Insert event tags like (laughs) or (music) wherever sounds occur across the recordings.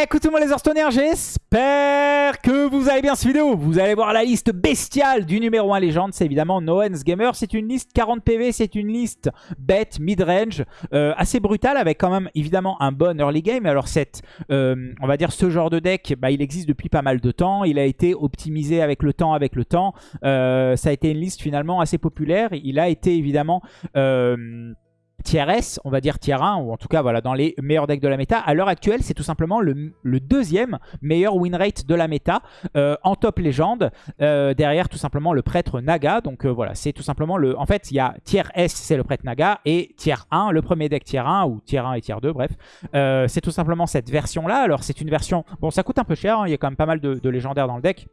Écoute tout le monde les Hearthstoneers, j'espère que vous allez bien cette vidéo. Vous allez voir la liste bestiale du numéro 1 légende, c'est évidemment Noens Gamer. C'est une liste 40 PV, c'est une liste bête, mid-range, euh, assez brutale avec quand même évidemment un bon early game. Alors cette, euh, on va dire ce genre de deck, bah, il existe depuis pas mal de temps. Il a été optimisé avec le temps, avec le temps. Euh, ça a été une liste finalement assez populaire. Il a été évidemment tier S, on va dire tier 1, ou en tout cas voilà, dans les meilleurs decks de la méta. À l'heure actuelle, c'est tout simplement le, deuxième meilleur win rate de la méta euh, en top légende. Euh, derrière tout simplement le prêtre Naga. Donc euh, voilà, c'est tout simplement le... En fait, il y a tier S, c'est le prêtre Naga, et tier 1, le premier deck tier 1, ou tier 1 et tier 2, bref. c'est tout simplement cette version-là. Alors c'est une version... Bon, ça coûte un peu cher, hein. il y a quand même pas mal de légendaires dans le deck.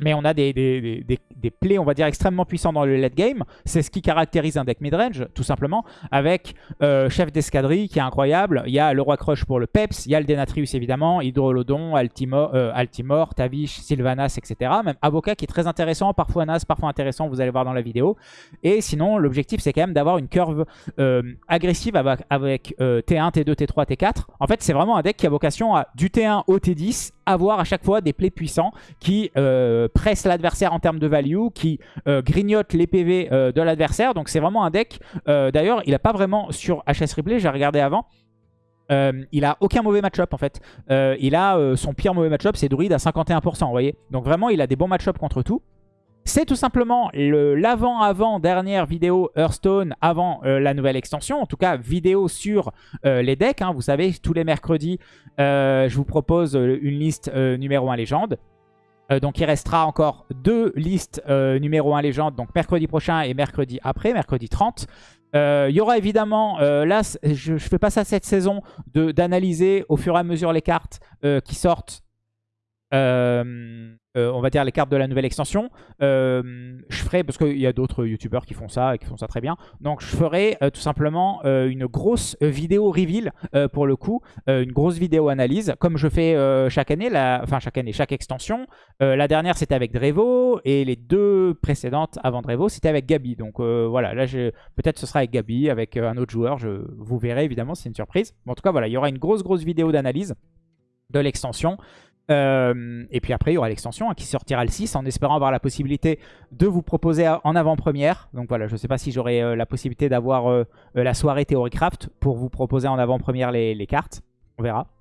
Mais on a des, des, des, plays, on va dire, extrêmement puissants dans le late game. C'est ce qui caractérise un deck midrange, tout simplement. Avec euh, Chef d'escadrille, qui est incroyable. Il y a le Roi Crush pour le Peps. Il y a le Denatrius, évidemment. Hydrolodon, Altimor, euh, Altimor Tavish, Sylvanas, etc. Même Avocat, qui est très intéressant. Parfois Nas, parfois intéressant, vous allez voir dans la vidéo. Et sinon, l'objectif, c'est quand même d'avoir une curve euh, agressive avec, avec T1, T2, T3, T4. En fait, c'est vraiment un deck qui a vocation à du T1 au T10 avoir à chaque fois des plays puissants qui euh, pressent l'adversaire en termes de value, qui euh, grignotent les PV euh, de l'adversaire. Donc c'est vraiment un deck. D'ailleurs, il n'a pas vraiment sur HS Replay, j'ai regardé avant. il a aucun mauvais match-up en fait. il a son pire mauvais match-up, c'est Druid à 51%, vous voyez. Donc vraiment, il a des bons match-up contre tout. C'est tout simplement l'avant-avant-dernière vidéo Hearthstone avant euh, la nouvelle extension. En tout cas, vidéo sur euh, les decks. Hein. Vous savez, tous les mercredis, euh, je vous propose une liste numéro 1 légende. donc il restera encore deux listes numéro 1 légende, donc mercredi prochain et mercredi après, mercredi 30. Il y aura évidemment, là je ne fais pas ça cette saison, d'analyser au fur et à mesure les cartes qui sortent on va dire les cartes de la nouvelle extension. Euh, je ferai, parce qu'il y a d'autres youtubeurs qui font ça et qui font ça très bien. Donc je ferai euh, tout simplement une grosse vidéo reveal pour le coup. une grosse vidéo analyse, comme je fais chaque année, la, enfin chaque année, chaque extension. la dernière c'était avec Drevo et les deux précédentes avant Drevo c'était avec Gabi. Donc voilà, là peut-être ce sera avec Gabi, avec un autre joueur. Je, vous verrez évidemment, c'est une surprise. en tout cas voilà, il y aura une grosse grosse vidéo d'analyse de l'extension. Euh, et puis après, il y aura l'extension hein, qui sortira le 6 en espérant avoir la possibilité de vous proposer en avant-première. Donc voilà, je ne sais pas si j'aurai euh, la possibilité d'avoir euh, la soirée Theorycraft pour vous proposer en avant-première les cartes. On verra.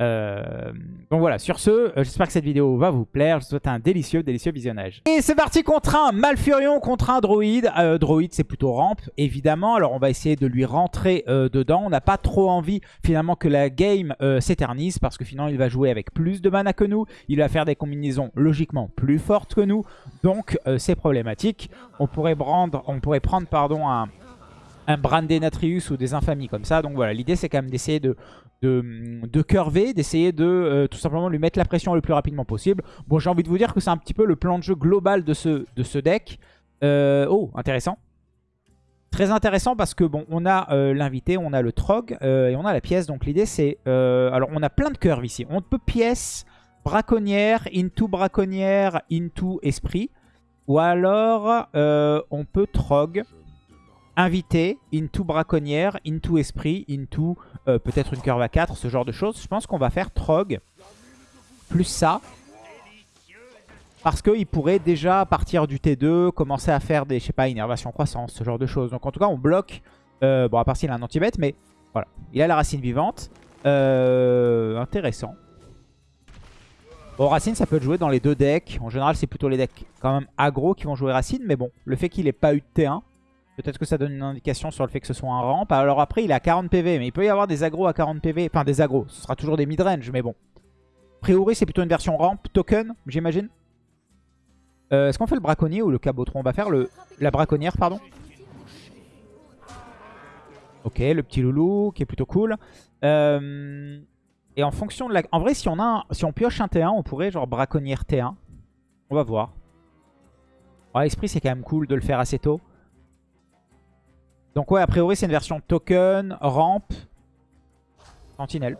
Euh, donc voilà, sur ce, euh, j'espère que cette vidéo va vous plaire. Je vous souhaite un délicieux, délicieux visionnage. Et c'est parti contre un Malfurion, contre un Droïde. Euh, droïde, c'est plutôt rampe, évidemment. Alors on va essayer de lui rentrer dedans. On n'a pas trop envie, finalement, que la game s'éternise. Parce que finalement, il va jouer avec plus de mana que nous. Il va faire des combinaisons, logiquement, plus fortes que nous. Donc, c'est problématique. On pourrait prendre, on pourrait prendre pardon, un un Brandé Natrius ou des infamies comme ça. Donc voilà, l'idée c'est quand même d'essayer de, de, de curver, d'essayer de euh, tout simplement lui mettre la pression le plus rapidement possible. Bon, j'ai envie de vous dire que c'est un petit peu le plan de jeu global de ce, de ce deck. Euh, oh, intéressant. Très intéressant parce que bon, on a euh, l'invité, on a le trog et on a la pièce. Donc l'idée c'est... alors on a plein de curves ici. On peut pièce, braconnière, into braconnière, into esprit. Ou alors on peut trog invité, into braconnière, into esprit, into euh, peut-être une curve à 4, ce genre de choses. Je pense qu'on va faire Trog plus ça. Parce qu'il pourrait déjà, à partir du T2, commencer à faire des, je sais pas, innervation croissance, ce genre de choses. Donc en tout cas, on bloque. Euh, bon, à part s'il a un anti-bête, mais voilà. Il a la racine vivante. Euh, intéressant. Bon, Racine, ça peut jouer dans les deux decks. En général, c'est plutôt les decks quand même aggro qui vont jouer Racine. Mais bon, le fait qu'il n'ait pas eu de T1, Peut-être que ça donne une indication sur le fait que ce soit un ramp. Alors après, il est à 40 PV, mais il peut y avoir des agros à 40 PV. Enfin, des agros. Ce sera toujours des mid-range, mais bon. A priori, c'est plutôt une version ramp token, j'imagine. Euh, est-ce qu'on fait le braconnier ou le cabotron? On va faire le, la braconnière, pardon. Ok, le petit loulou, qui est plutôt cool. Euh, et en fonction de la... En vrai, si on, a si on pioche un T1, on pourrait genre braconnière T1. On va voir. Ouais, esprit, c'est quand même cool de le faire assez tôt. Donc ouais, a priori, c'est une version token, rampe, sentinelle.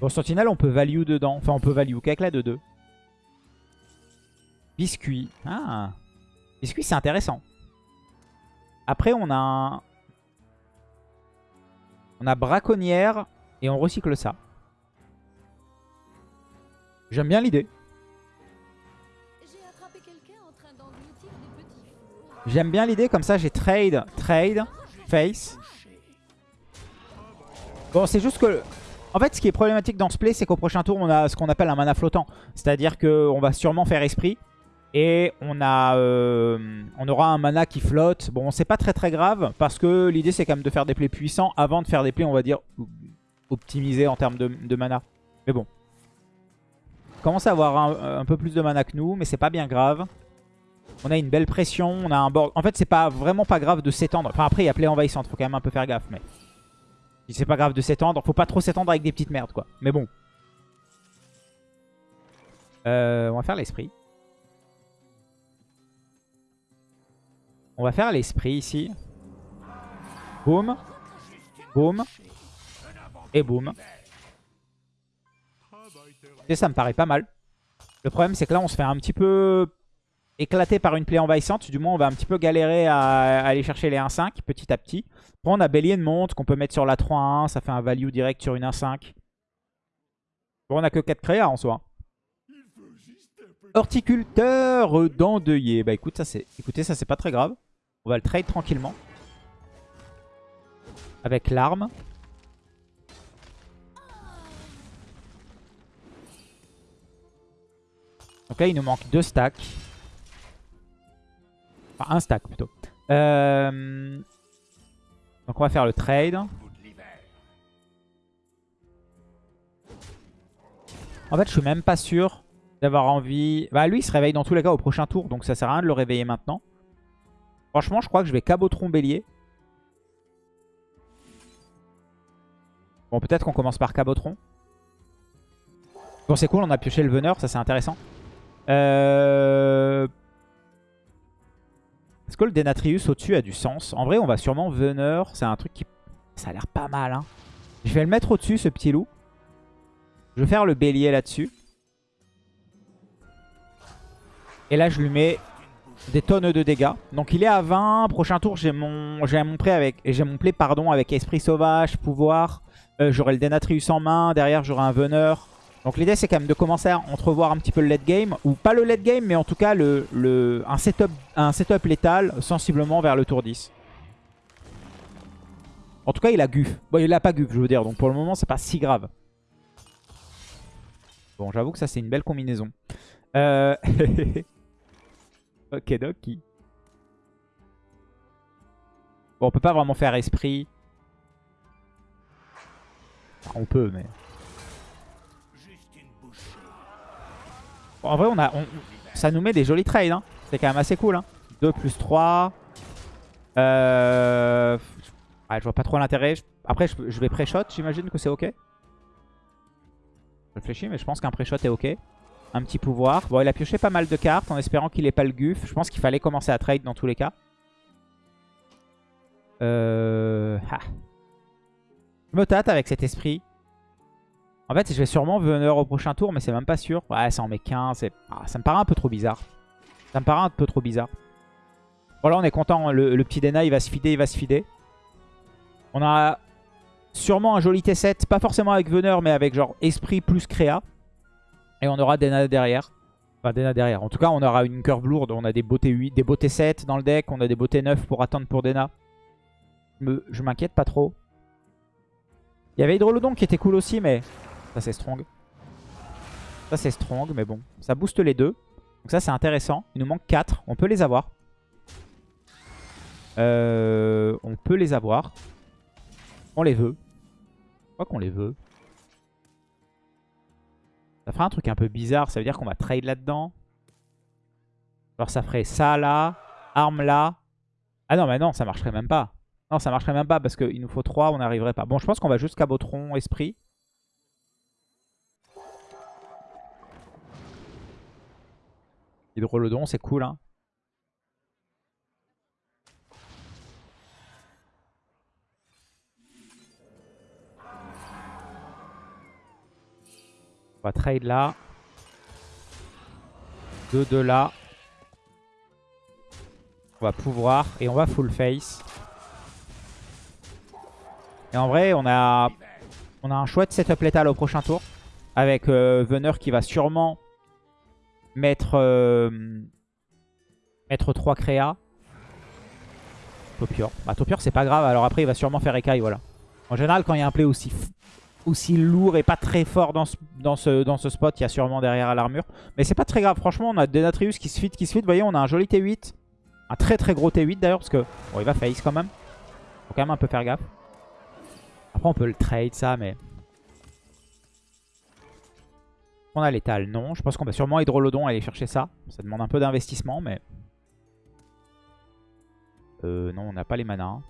Bon, sentinelle, on peut value dedans. Enfin, on peut value qu'avec la 2-2. Biscuit. Ah. Biscuit, c'est intéressant. Après, on a. On a braconnière et on recycle ça. J'aime bien l'idée. J'aime bien l'idée, comme ça j'ai trade, trade, face. Bon, c'est juste que... En fait, ce qui est problématique dans ce play, c'est qu'au prochain tour, on a ce qu'on appelle un mana flottant. C'est-à-dire qu'on va sûrement faire esprit. Et on, a, euh, on aura un mana qui flotte. Bon, c'est pas très très grave, parce que l'idée, c'est quand même de faire des plays puissants avant de faire des plays, on va dire, optimisés en termes de, mana. Mais bon. On commence à avoir un, un peu plus de mana que nous, mais c'est pas bien grave. On a une belle pression, on a un board. En fait, c'est pas vraiment pas grave de s'étendre. Enfin, après, il y a play envahissante, faut quand même un peu faire gaffe. Mais c'est pas grave de s'étendre. Faut pas trop s'étendre avec des petites merdes, quoi. Mais bon. Euh, on va faire l'esprit. On va faire l'esprit ici. Boum. Boum. Et boum. Et ça me paraît pas mal. Le problème, c'est que là, on se fait un petit peu éclaté par une plaie envahissante. Du moins, on va un petit peu galérer à, aller chercher les 1-5 petit à petit. Après, on a Bélier de monte qu'on peut mettre sur la 3-1. Ça fait un value direct sur une 1-5. Bon, on a que 4 créas en soi. Horticulteur d'endeuillé. Bah écoute, ça écoutez, ça c'est pas très grave. On va le trade tranquillement. Avec l'arme. Donc là, il nous manque 2 stacks. Un stack plutôt. Euh, donc on va faire le trade. En fait, je suis même pas sûr d'avoir envie... Bah lui, il se réveille dans tous les cas au prochain tour, donc ça sert à rien de le réveiller maintenant. Franchement, je crois que je vais Cabotron Bélier. Bon, peut-être qu'on commence par Cabotron. Bon, c'est cool, on a pioché le veneur, ça c'est intéressant. Euh... Est-ce que le Denatrius au-dessus a du sens? En vrai, on va sûrement Veneur. C'est un truc qui... Ça a l'air pas mal. Hein. Je vais le mettre au-dessus, ce petit loup. Je vais faire le bélier là-dessus. Et là, je lui mets des tonnes de dégâts. Donc il est à 20. Prochain tour, j'ai mon, mon play avec, pardon avec esprit sauvage, pouvoir. Euh, j'aurai le Denatrius en main. Derrière, j'aurai un veneur. Donc l'idée c'est quand même de commencer à entrevoir un petit peu le late game. Ou pas le late game mais en tout cas le, le, un, setup, un setup létal sensiblement vers le tour 10. En tout cas il a guf. Bon il a pas guf je veux dire donc pour le moment c'est pas si grave. Bon j'avoue que ça c'est une belle combinaison. Euh... (laughs) ok doki. Bon on peut pas vraiment faire esprit. on peut mais... en vrai, on a, ça nous met des jolis trades. Hein. C'est quand même assez cool. Hein. 2 plus 3. Euh... je vois pas trop l'intérêt. Après, je, vais pré-shot. J'imagine que c'est ok. Je réfléchis, mais je pense qu'un pré-shot est ok. Un petit pouvoir. Bon, il a pioché pas mal de cartes en espérant qu'il ait pas le guf. Je pense qu'il fallait commencer à trade dans tous les cas. Euh... Je me tâte avec cet esprit. En fait, je vais sûrement venir au prochain tour, mais c'est même pas sûr. Ouais, ça en met 15. Ah, ça me paraît un peu trop bizarre. Ça me paraît un peu trop bizarre. Voilà, on est content. Le, petit Dena, il va se fider, il va se fider. On a sûrement un joli T7. Pas forcément avec Veneur, mais avec genre Esprit plus Créa. Et on aura Dena derrière. Enfin, Dena derrière. En tout cas, on aura une curve lourde. On a des beaux T8, des beaux T7 dans le deck. On a des beaux T9 pour attendre pour Dena. Je m'inquiète pas trop. Il y avait Hydrolodon qui était cool aussi, mais ça, c'est strong. Ça, c'est strong, mais bon. Ça booste les deux. Donc ça, c'est intéressant. Il nous manque 4. On peut les avoir. Euh, on peut les avoir. On les veut. Je crois qu'on les veut. Ça fera un truc un peu bizarre. Ça veut dire qu'on va trade là-dedans. Alors ça ferait ça là. Arme là. Ah non, mais non, ça marcherait même pas. Non, ça marcherait même pas parce qu'il nous faut 3. On n'arriverait pas. Bon, je pense qu'on va juste Cabotron, Esprit. Hydrolodon, c'est cool. Hein. On va trade là. 2 de là. On va pouvoir. Et on va full face. Et en vrai, on a, un chouette setup létal au prochain tour. avec euh, Veneur qui va sûrement mettre, euh, mettre 3 créas. Topior. Bah Topior c'est pas grave, alors après il va sûrement faire écaille, voilà. En général quand il y a un play aussi, aussi lourd et pas très fort dans ce, dans ce, dans ce spot, il y a sûrement derrière l'armure. Mais c'est pas très grave, franchement on a Denatrius qui se fit, qui se fit, vous voyez on a un joli T8. Un très très gros T8 d'ailleurs, parce que bon il va face quand même. Faut quand même un peu faire gaffe. Après on peut le trade ça, mais... On a l'étal, non. Je pense qu'on va sûrement Hydrolodon aller chercher ça. Ça demande un peu d'investissement, mais... Euh, non, on n'a pas les manas.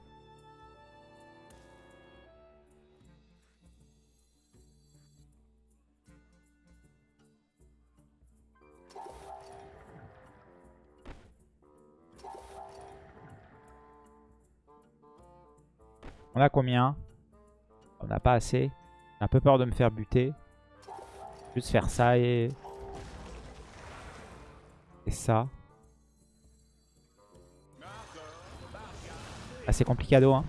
On a combien? On n'a pas assez. J'ai un peu peur de me faire buter. Juste faire ça et... Et ça. Ah, c'est complicado, hein.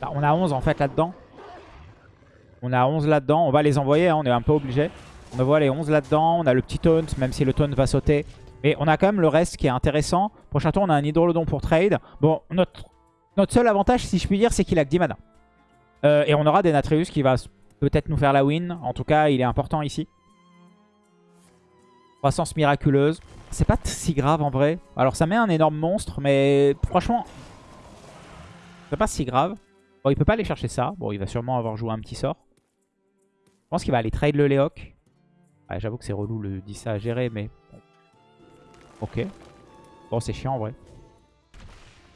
Bah, on a 11 en fait là-dedans. On a 11 là-dedans. On va les envoyer, hein, on est un peu obligé. On voit les 11 là-dedans. On a le petit taunt, même si le taunt va sauter. Mais on a quand même le reste qui est intéressant. Prochain tour, on a un Hydrolodon pour trade. Bon, notre, notre seul avantage, si je puis dire, c'est qu'il a que 10 mana. Euh, et on aura des Natrius qui va peut-être nous faire la win. En tout cas, il est important ici. Croissance miraculeuse. C'est pas si grave en vrai. Alors ça met un énorme monstre, mais franchement, c'est pas si grave. Bon, il peut pas aller chercher ça. Bon, il va sûrement avoir joué un petit sort. Je pense qu'il va aller trade le Léoc. J'avoue que c'est relou le 10 à gérer, mais... Ok. Bon, c'est chiant en vrai.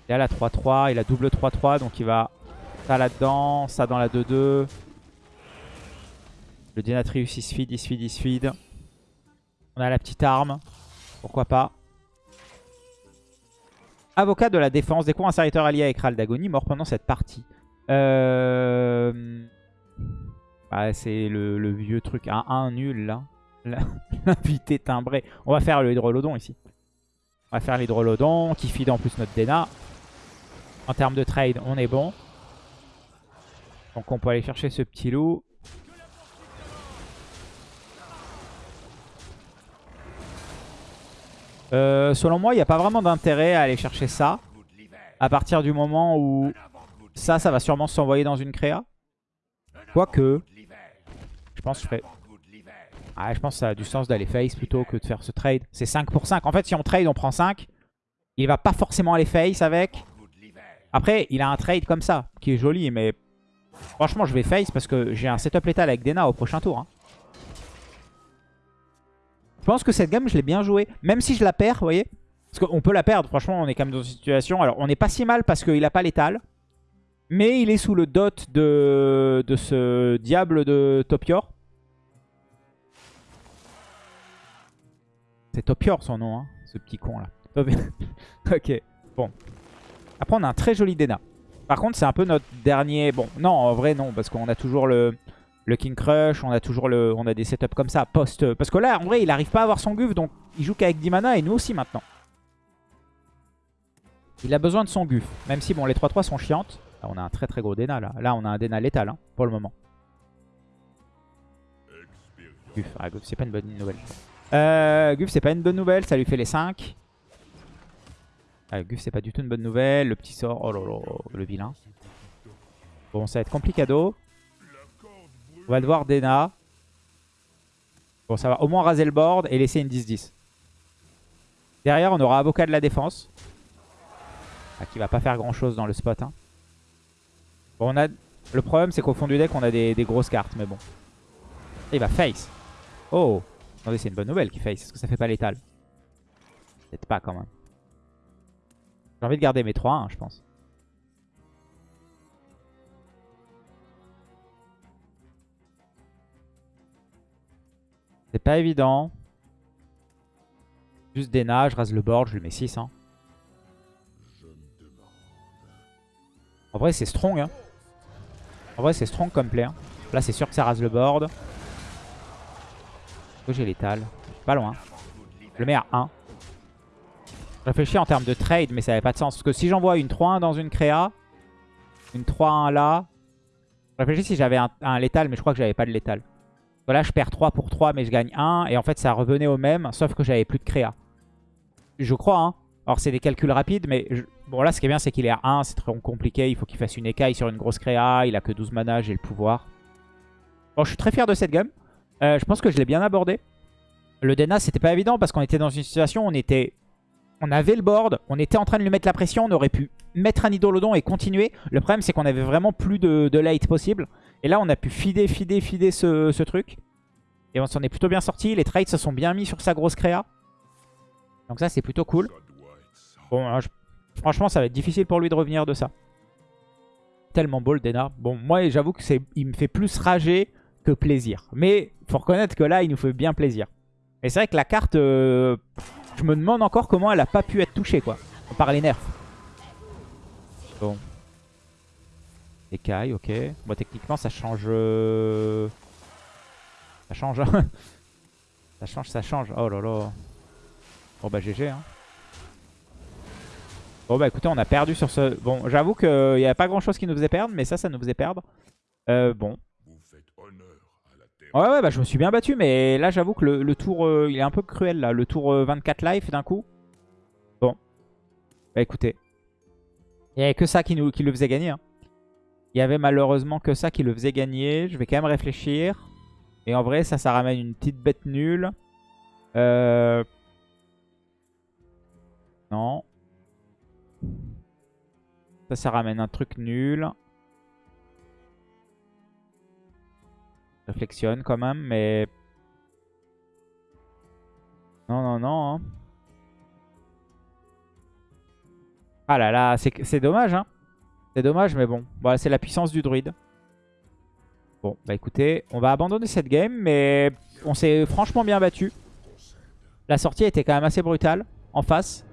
Il a la 3-3, il a double 3-3, donc il va ça là-dedans, ça dans la 2-2. Le Denatrius il se feed, il se feed, il se feed. On a la petite arme. Pourquoi pas. Avocat de la défense. Découvre un serviteur allié avec Ral d'Agonie mort pendant cette partie. Euh... c'est le, vieux truc. Un 1 nul là. (laughs) L'invité timbré. On va faire le hydrolodon ici. On va faire l'hydrolodon qui feed en plus notre Dena. En termes de trade, on est bon. Donc on peut aller chercher ce petit loup. Euh, selon moi, il n'y a pas vraiment d'intérêt à aller chercher ça. À partir du moment où ça, ça va sûrement s'envoyer dans une créa. Quoique, je pense que je ferais... Ah, je pense que ça a du sens d'aller face plutôt que de faire ce trade. C'est 5 pour 5. En fait, si on trade, on prend 5. Il va pas forcément aller face avec. Après, il a un trade comme ça, qui est joli, mais franchement, je vais face parce que j'ai un setup létal avec Dena au prochain tour. Hein. Je pense que cette gamme, je l'ai bien jouée. Même si je la perds, vous voyez Parce qu'on peut la perdre, franchement, on est quand même dans une situation... Alors, on n'est pas si mal parce qu'il n'a pas létal. Mais il est sous le dot de, de ce diable de Topior. C'est Topior son nom, hein, ce petit con là. (laughs) ok, bon. Après, on a un très joli Dena. Par contre, c'est un peu notre dernier... Bon, non, en vrai, non, parce qu'on a toujours le, le King Crush, on a toujours le, on a des setups comme ça, post... Parce que là, en vrai, il n'arrive pas à avoir son Guf, donc il joue qu'avec 10 mana, et nous aussi maintenant. Il a besoin de son Guf, même si, bon, les 3-3 sont chiantes. Là, on a un très très gros Dena, là. Là, on a un Dena létal, hein, pour le moment. Guf, ah, c'est pas une bonne nouvelle. Euh, Guf, c'est pas une bonne nouvelle, ça lui fait les 5. Ah, Guf, c'est pas du tout une bonne nouvelle. Le petit sort, oh là là, le vilain. Bon, ça va être complicado. On va devoir Dena. Bon, ça va au moins raser le board et laisser une 10-10. Derrière, on aura Avocat de la défense. Ah, qui va pas faire grand chose dans le spot. Hein. On a... Le problème, c'est qu'au fond du deck, on a des, grosses cartes, mais bon. il va face. Oh Attendez, c'est une bonne nouvelle qu'il face. Est-ce que ça fait pas létal Peut-être pas quand même. J'ai envie de garder mes 3 hein, je pense. C'est pas évident. Juste des nages, je rase le board, je lui mets 6. Hein. En vrai, c'est strong. Hein. En vrai, c'est strong comme play. Hein. Là, c'est sûr que ça rase le board. J'ai l'étal? Pas loin. Je le mets à 1. Je réfléchis en termes de trade, mais ça n'avait pas de sens. Parce que si j'envoie une 3-1 dans une créa, une 3-1 là... Je réfléchis si j'avais un, létal, mais je crois que j'avais pas de létal. Là, je perds 3 pour 3, mais je gagne 1. Et en fait, ça revenait au même, sauf que j'avais plus de créa. Je crois, hein. Alors, c'est des calculs rapides, mais... Bon, là, ce qui est bien, c'est qu'il est à 1. C'est très compliqué. Il faut qu'il fasse une écaille sur une grosse créa. Il a que 12 mana, j'ai le pouvoir. Bon, je suis très fier de cette gamme. Euh, je pense que je l'ai bien abordé. Le Dena, c'était pas évident parce qu'on était dans une situation où on était... On avait le board, on était en train de lui mettre la pression, on aurait pu mettre un Idolodon et continuer. Le problème, c'est qu'on avait vraiment plus de, de late possible. Et là, on a pu fider, fider, fider ce, truc. Et on s'en est plutôt bien sorti. Les trades se sont bien mis sur sa grosse créa. Donc ça, c'est plutôt cool. Hein, franchement, ça va être difficile pour lui de revenir de ça. Tellement beau le. Bon, moi, j'avoue que c'est, me fait plus rager que plaisir. Mais faut reconnaître que là, il nous fait bien plaisir. Et c'est vrai que la carte, euh, je me demande encore comment elle a pas pu être touchée, quoi. Par les nerfs. Bon. Écaille, ok. Bon, techniquement, ça change... Euh, ça change. Hein. (laughs) ça change, ça change. Oh là là. Bon, bah GG. Hein. Bon, bah écoutez, on a perdu sur ce... Bon, j'avoue qu'il n'y avait pas grand-chose qui nous faisait perdre, mais ça, ça nous faisait perdre. Euh, bon. Ouais, ouais, bah je me suis bien battu, mais là, j'avoue que le, tour, euh, il est un peu cruel, là. Le tour 24 life d'un coup. Bon. Bah écoutez. Il n'y avait que ça qui, nous, qui le faisait gagner. Hein. Il y avait malheureusement que ça qui le faisait gagner. Je vais quand même réfléchir. Et en vrai, ça, ça ramène une petite bête nulle. Euh... Non. Ça, ça ramène un truc nul. Réflexionne quand même, mais... Non, non, non. Hein. Ah là là, c'est dommage, hein. C'est dommage, mais bon. Voilà, c'est la puissance du druide. Bon, bah écoutez, on va abandonner cette game, mais on s'est franchement bien battu. La sortie était quand même assez brutale, en face.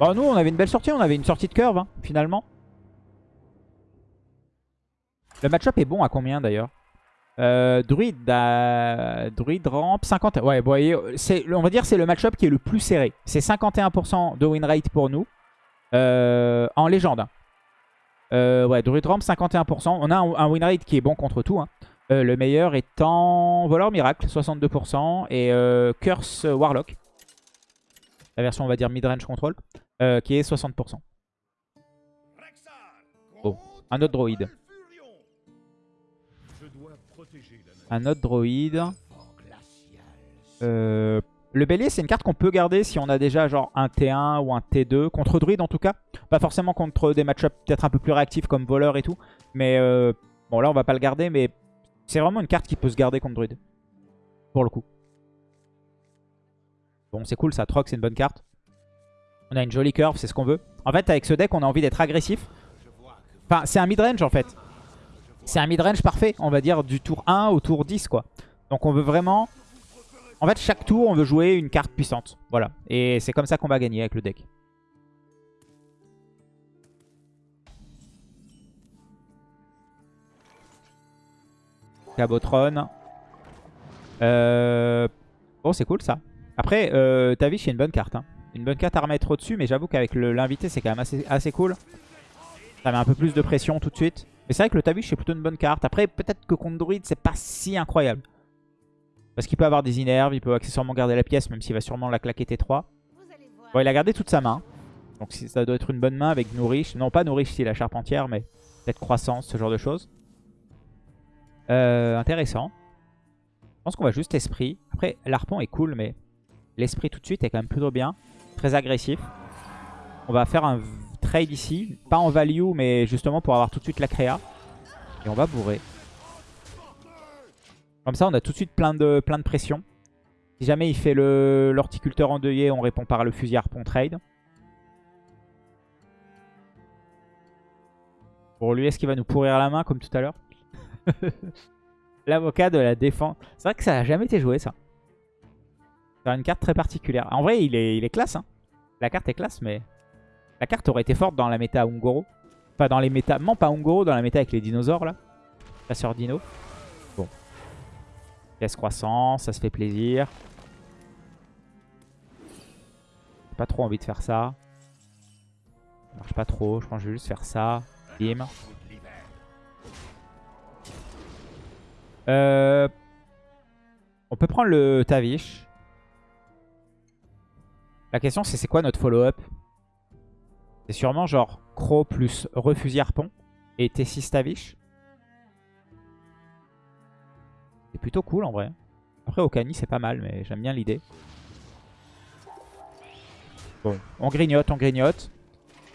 Bon, nous, on avait une belle sortie, on avait une sortie de curve, hein, finalement. Le match-up est bon à combien, d'ailleurs? Euh, druide, druide rampe 50. Ouais, vous voyez, on va dire c'est le match-up qui est le plus serré. C'est 51% de win rate pour nous. Euh, en légende. Euh, ouais, Druid Ramp 51%. On a un, win rate qui est bon contre tout. Hein. Euh, le meilleur étant Voleur Miracle, 62%. Et Curse Warlock. La version, on va dire, mid-range control. qui est 60%. Bon, un autre droïde. Un autre droïde. Le bélier, c'est une carte qu'on peut garder si on a déjà genre un T1 ou un T2. Contre druide en tout cas. Pas forcément contre des match peut-être un peu plus réactifs comme voleur et tout. Mais euh, bon là on va pas le garder. Mais c'est vraiment une carte qui peut se garder contre druide. Pour le coup. Bon c'est cool ça. Troc c'est une bonne carte. On a une jolie curve, c'est ce qu'on veut. En fait avec ce deck on a envie d'être agressif. Enfin c'est un mid-range en fait. C'est un mid-range parfait. On va dire du tour 1 au tour 10 quoi. Donc on veut vraiment en fait, chaque tour, on veut jouer une carte puissante. Voilà. Et c'est comme ça qu'on va gagner avec le deck. Cabotron. Euh... Bon, c'est cool ça. Après, euh, Tavish, c'est une bonne carte. Hein. Une bonne carte à remettre au-dessus, mais j'avoue qu'avec l'invité, c'est quand même assez, assez cool. Ça met un peu plus de pression tout de suite. Mais c'est vrai que le Tavish, c'est plutôt une bonne carte. Après, peut-être que contre Druid, c'est pas si incroyable. Parce qu'il peut avoir des inerves, il peut accessoirement garder la pièce, même s'il va sûrement la claquer T3. Bon, il a gardé toute sa main. Donc ça doit être une bonne main avec Nourish. Non, pas Nourish si la charpentière, mais peut-être croissance, ce genre de choses. Euh, intéressant. Je pense qu'on va juste esprit. Après, l'arpon est cool, mais l'esprit tout de suite est quand même plutôt bien. Très agressif. On va faire un trade ici. Pas en value, mais justement pour avoir tout de suite la créa. Et on va bourrer. Comme ça, on a tout de suite plein de, plein de pression. Si jamais il fait l'horticulteur endeuillé, on répond par le fusil harpon trade. Pour lui, est-ce qu'il va nous pourrir la main comme tout à l'heure? (laughs) L'avocat de la défense. C'est vrai que ça n'a jamais été joué, ça. C'est une carte très particulière. En vrai, il est, il est classe. Hein. La carte est classe, mais... La carte aurait été forte dans la méta Ungoro. Pas dans les méta... Non, pas Ungoro, dans la méta avec les dinosaures, là. Chasseur dino. Croissance, ça se fait plaisir. pas trop envie de faire ça. Marche pas trop, je pense que je vais juste faire ça. Bim. Euh... On peut prendre le Tavish. La question c'est c'est quoi notre follow-up? C'est sûrement genre Crow plus Refusi Harpon et T6 Tavish. C'est plutôt cool en vrai. Après Okani c'est pas mal mais j'aime bien l'idée. Bon, on grignote, on grignote.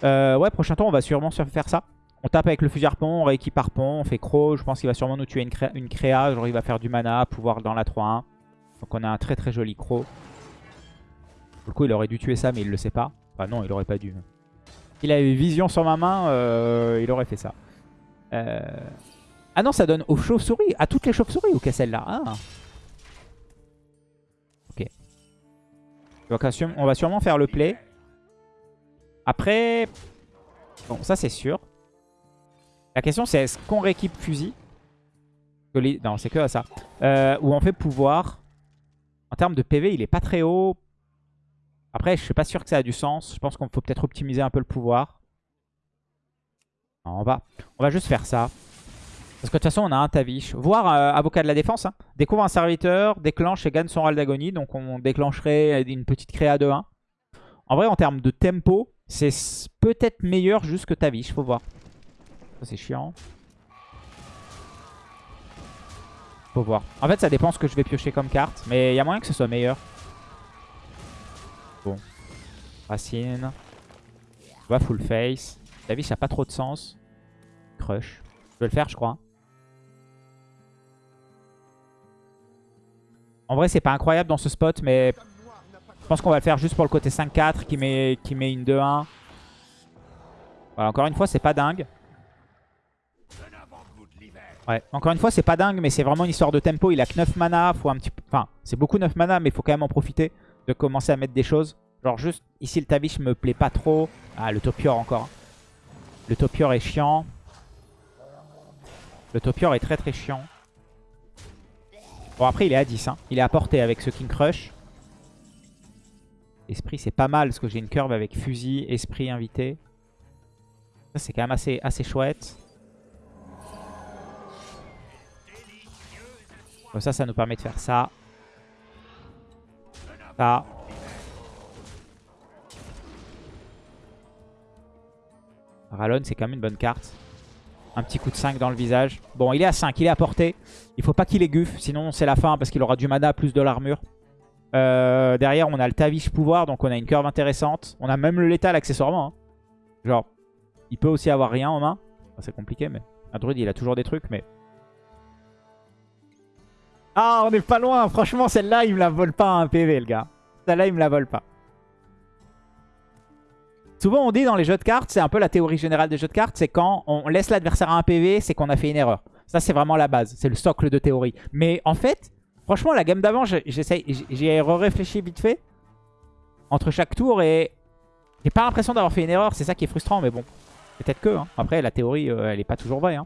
Euh, ouais, prochain tour on va sûrement faire ça. On tape avec le fusil harpon, on rééquipe harpon, on fait croc. Je pense qu'il va sûrement nous tuer une, une, créa. Genre il va faire du mana, pouvoir dans la 3-1. Donc on a un très très joli croc. Pour le coup il aurait dû tuer ça mais il le sait pas. Enfin non il aurait pas dû. Il avait vision sur ma main, euh, il aurait fait ça. Euh... Ah non ça donne aux chauves-souris, à toutes les chauves-souris ou qu'à celle-là ah. Ok. Donc on va sûrement faire le play. Après... Bon ça c'est sûr. La question c'est est-ce qu'on rééquipe fusil? Non, c'est que ça. Euh, ou on fait pouvoir. En termes de PV, il est pas très haut. Après, je suis pas sûr que ça a du sens. Je pense qu'on faut peut-être optimiser un peu le pouvoir. on, va, on va juste faire ça. Parce que de toute façon, on a un Tavish. Voir euh, avocat de la défense. Hein. Découvre un serviteur, déclenche et gagne son râle d'agonie. Donc on déclencherait une petite créa de 1. En vrai, en termes de tempo, c'est peut-être meilleur juste que Tavish. Faut voir. Ça c'est chiant. Faut voir. En fait ça dépend ce que je vais piocher comme carte. Mais il y a moyen que ce soit meilleur. Bon. Racine. Va full face. Ça n'a pas trop de sens. Crush. Je vais le faire je crois. En vrai c'est pas incroyable dans ce spot mais je pense qu'on va le faire juste pour le côté 5-4 qui met, qui met une 2-1. encore une fois c'est pas dingue. Ouais, encore une fois, c'est pas dingue, mais c'est vraiment une histoire de tempo. Il a que 9 mana, faut un petit c'est beaucoup 9 mana, mais il faut quand même en profiter de commencer à mettre des choses. Genre juste, ici le Tavish me plaît pas trop. Ah, le Topior encore. Le Topior est chiant. Le Topior est très très chiant. Bon, après, il est à 10. Hein. Il est à portée avec ce King Crush. Esprit, c'est pas mal, parce que j'ai une curve avec fusil, esprit invité. Ça, c'est quand même assez, chouette. Ça, ça nous permet de faire ça. Ça. Rallon, c'est quand même une bonne carte. Un petit coup de 5 dans le visage. Bon, il est à 5, il est à portée. Il faut pas qu'il ait guffe, sinon c'est la fin parce qu'il aura du mana plus de l'armure. Euh, derrière, on a le Tavish pouvoir, donc on a une curve intéressante. On a même le létal accessoirement. Hein. Genre, il peut aussi avoir rien en main. c'est compliqué, mais un druide, il a toujours des trucs, mais ah, on est pas loin. Franchement, celle-là, il me la vole pas un PV, le gars. Celle-là, il me la vole pas. Souvent, on dit dans les jeux de cartes, c'est un peu la théorie générale des jeux de cartes, c'est quand on laisse l'adversaire à un PV, c'est qu'on a fait une erreur. Ça, c'est vraiment la base. C'est le socle de théorie. Mais en fait, franchement, la gamme d'avant, j'ai réfléchi vite fait entre chaque tour et j'ai pas l'impression d'avoir fait une erreur. C'est ça qui est frustrant, mais bon. Peut-être que. Hein. Après, la théorie, euh, elle est pas toujours vraie. Hein.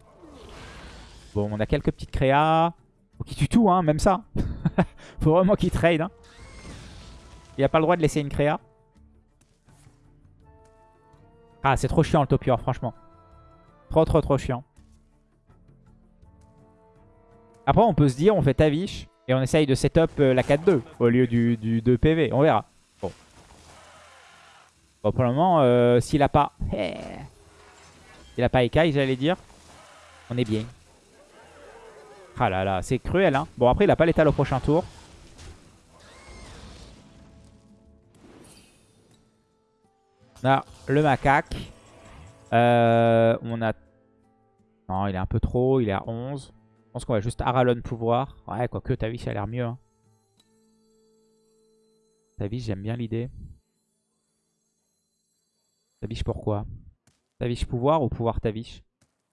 Bon, on a quelques petites créas. Faut qu'il tue tout, hein, même ça. (laughs) Faut vraiment qu'il trade. Hein. Il a pas le droit de laisser une créa. Ah, c'est trop chiant le topior, franchement. Trop, trop, trop chiant. Après, on peut se dire, on fait Tavish et on essaye de setup euh, la 4-2 au lieu du, 2 PV. On verra. Bon. Bon, pour le moment, euh, s'il a pas... S'il a pas Ekai, j'allais dire, on est bien. Ah là là, c'est cruel. Hein. Bon, après, il a pas l'étal au prochain tour. On a le macaque. Euh, on a... Non, il est un peu trop. Il est à 11. Je pense qu'on va juste Aralon pouvoir. Ouais, quoique Tavish a l'air mieux. Hein. Tavish, j'aime bien l'idée. Tavish pourquoi? Tavish pouvoir ou pouvoir Tavish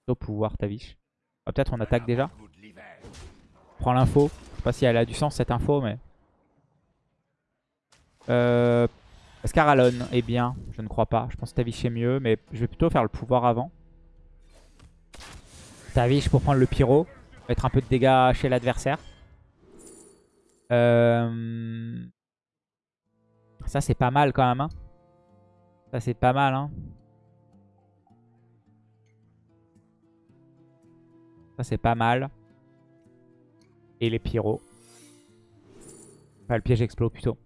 Plutôt pouvoir Tavish. Ah, peut-être on attaque déjà. Prends l'info. Je sais pas si elle a du sens cette info, mais... Euh... Est-ce qu'Aralon est bien? Je ne crois pas. Je pense que Tavish est mieux, mais je vais plutôt faire le pouvoir avant. Tavish pour prendre le pyro. Mettre un peu de dégâts chez l'adversaire. Euh... Ça c'est pas mal quand même. Hein. Ça c'est pas mal. Hein. Ça c'est pas mal et les pyros. Enfin, le piège explose plutôt.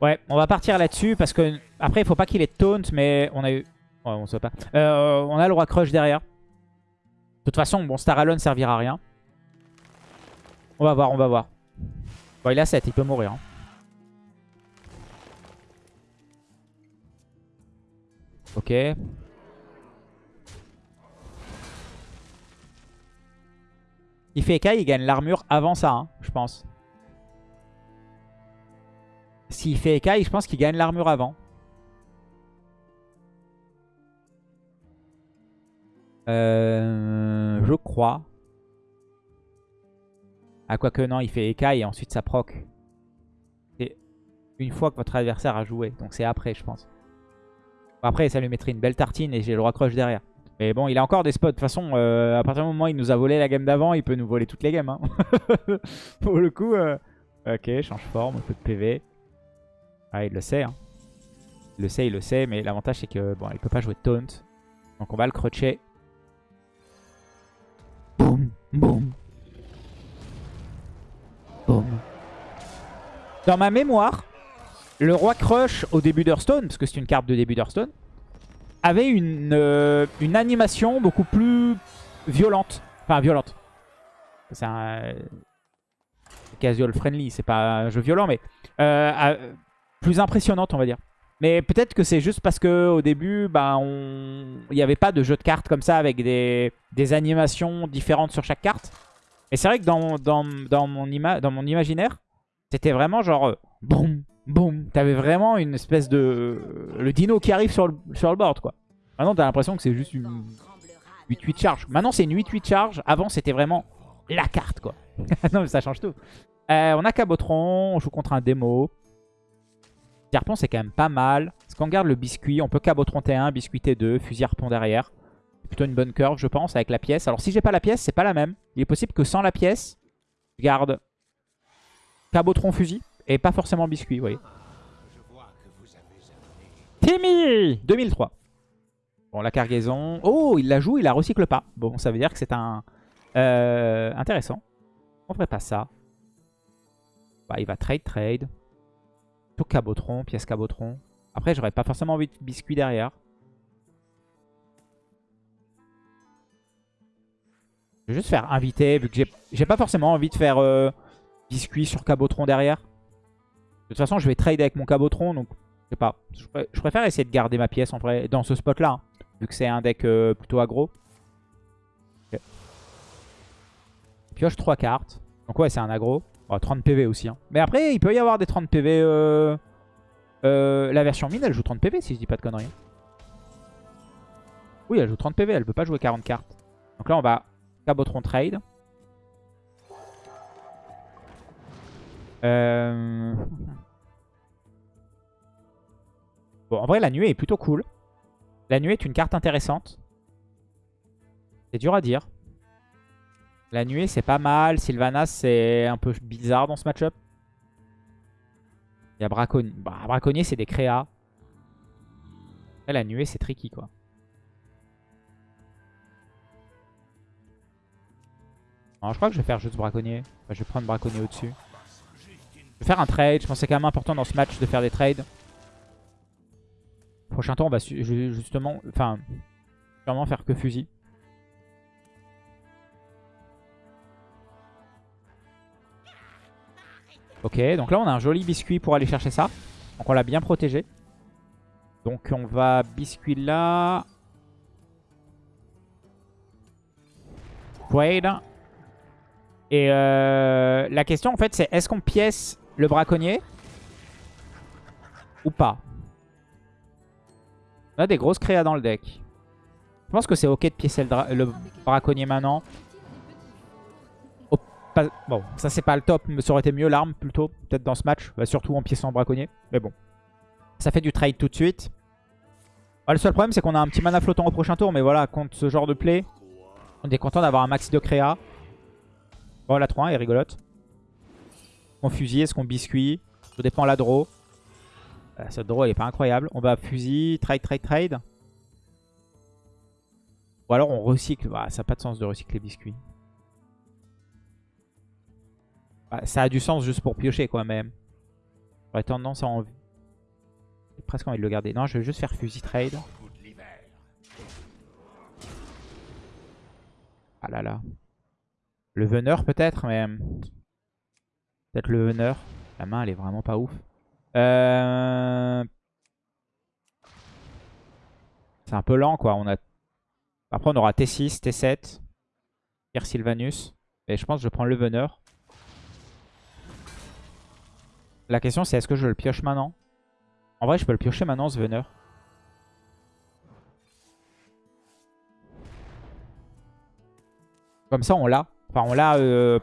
Ouais, on va partir là-dessus parce que après il faut pas qu'il ait taunt, mais on a eu. Ouais, on sait pas. Euh, on a le roi crush derrière. De toute façon, bon, Star Alone servira à rien. On va voir, on va voir. Bon, il a 7, il peut mourir. Hein. Ok. Il fait Ekai, il gagne l'armure avant ça, hein, je pense. S'il fait Ekai, je pense qu'il gagne l'armure avant. Euh, je crois. Ah, quoique non, il fait Ekai et ensuite ça proc. C'est une fois que votre adversaire a joué. Donc c'est après, je pense. Après, ça lui mettrait une belle tartine et j'ai le roi crush derrière. Mais bon, il a encore des spots. De toute façon, euh, à partir du moment où il nous a volé la game d'avant, il peut nous voler toutes les games. Hein. (laughs) Pour le coup, euh, ok, change forme, un peu de PV. Ah, il le sait. Hein. Il le sait, il le sait. Mais l'avantage, c'est que bon, il peut pas jouer de taunt. Donc on va le crutcher. Dans ma mémoire, le roi Crush au début d'Hearthstone, parce que c'est une carte de début d'Hearthstone, avait une, euh, animation beaucoup plus violente. Enfin, violente. C'est un... Casual friendly, c'est pas un jeu violent, mais euh, plus impressionnante, on va dire. Mais peut-être que c'est juste parce qu'au début, bah, on... il n'y avait pas de jeu de cartes comme ça avec des, animations différentes sur chaque carte. Et c'est vrai que dans, dans, mon, imaginaire, c'était vraiment genre euh, boum, boum. T'avais vraiment une espèce de... Le dino qui arrive sur le, sur le board, quoi. Maintenant, t'as l'impression que c'est juste une 8-8 charge. Maintenant, c'est une 8-8 charge. Avant, c'était vraiment la carte, quoi. (laughs) non, mais ça change tout. Euh, on a Cabotron, on joue contre un démo. Harpon, c'est quand même pas mal. Est-ce qu'on garde le biscuit On peut Cabotron T1, biscuit T2, fusil harpon derrière. C'est plutôt une bonne curve, je pense, avec la pièce. Alors, si j'ai pas la pièce, c'est pas la même. Il est possible que sans la pièce, je garde Cabotron fusil et pas forcément biscuit, vous voyez. Timmy 2003. Bon, la cargaison. Oh, il la joue, il la recycle pas. Bon, ça veut dire que c'est un... Euh, intéressant. On ferait pas ça. Bah, il va trade, trade. Cabotron, pièce cabotron. Après, j'aurais pas forcément envie de biscuit derrière. Je vais juste faire inviter, vu que j'ai pas forcément envie de faire euh, biscuit sur cabotron derrière. De toute façon, je vais trade avec mon cabotron, donc je sais pas. Je, préfère essayer de garder ma pièce en vrai dans ce spot-là, vu que c'est un deck euh, plutôt aggro. Pioche 3 cartes. Donc ouais, c'est un aggro. 30 PV aussi. Hein. Mais après, il peut y avoir des 30 PV. Euh, euh, la version mine, elle joue 30 PV si je dis pas de conneries. Oui, elle joue 30 PV, elle peut pas jouer 40 cartes. Donc là, on va Cabotron Trade. Euh... Bon, en vrai, la nuée est plutôt cool. La nuée est une carte intéressante. C'est dur à dire. La nuée, c'est pas mal. Sylvanas, c'est un peu bizarre dans ce match-up. Il y a Braconnier. Bah, Braconnier, c'est des créas. la nuée, c'est tricky, quoi. je crois que je vais faire juste Braconnier. je vais prendre Braconnier au-dessus. Je vais faire un trade. Je pense que c'est quand même important dans ce match de faire des trades. Prochain tour, on va justement... Enfin, sûrement faire que fusil. Ok, donc là on a un joli biscuit pour aller chercher ça. Donc on l'a bien protégé. Donc on va biscuit là. Trade. Et euh, la question en fait c'est est-ce qu'on pièce le braconnier ou pas? On a des grosses créas dans le deck. Je pense que c'est ok de piécer le braconnier maintenant. Bon, ça c'est pas le top, mais ça aurait été mieux l'arme plutôt, peut-être dans ce match. Bah, surtout en piéçant braconnier, mais bon. Ça fait du trade tout de suite. le seul problème c'est qu'on a un petit mana flottant au prochain tour, mais voilà, contre ce genre de play, on est content d'avoir un maxi de créa. Bon, la 3 est rigolote. On fusil, est-ce qu'on biscuit? Ça dépend la draw. Euh, cette draw elle est pas incroyable. On va fusil, trade, trade, trade. Ou alors on recycle. Bah, ça n'a pas de sens de recycler biscuit. Bah, ça a du sens juste pour piocher quoi, mais j'aurais tendance à envie. J'ai presque envie de le garder. Non, je vais juste faire fusil trade. Ah là là. Le veneur peut-être, mais... Peut-être le veneur. La main, elle est vraiment pas ouf. Euh... C'est un peu lent, quoi. On a... Après, on aura T6, T7. Pierre Sylvanus. Et je pense que je prends le veneur. La question, c'est est-ce que je le pioche maintenant? En vrai, je peux le piocher maintenant, ce veneur. Comme ça, on l'a. Enfin, on l'a... Euh,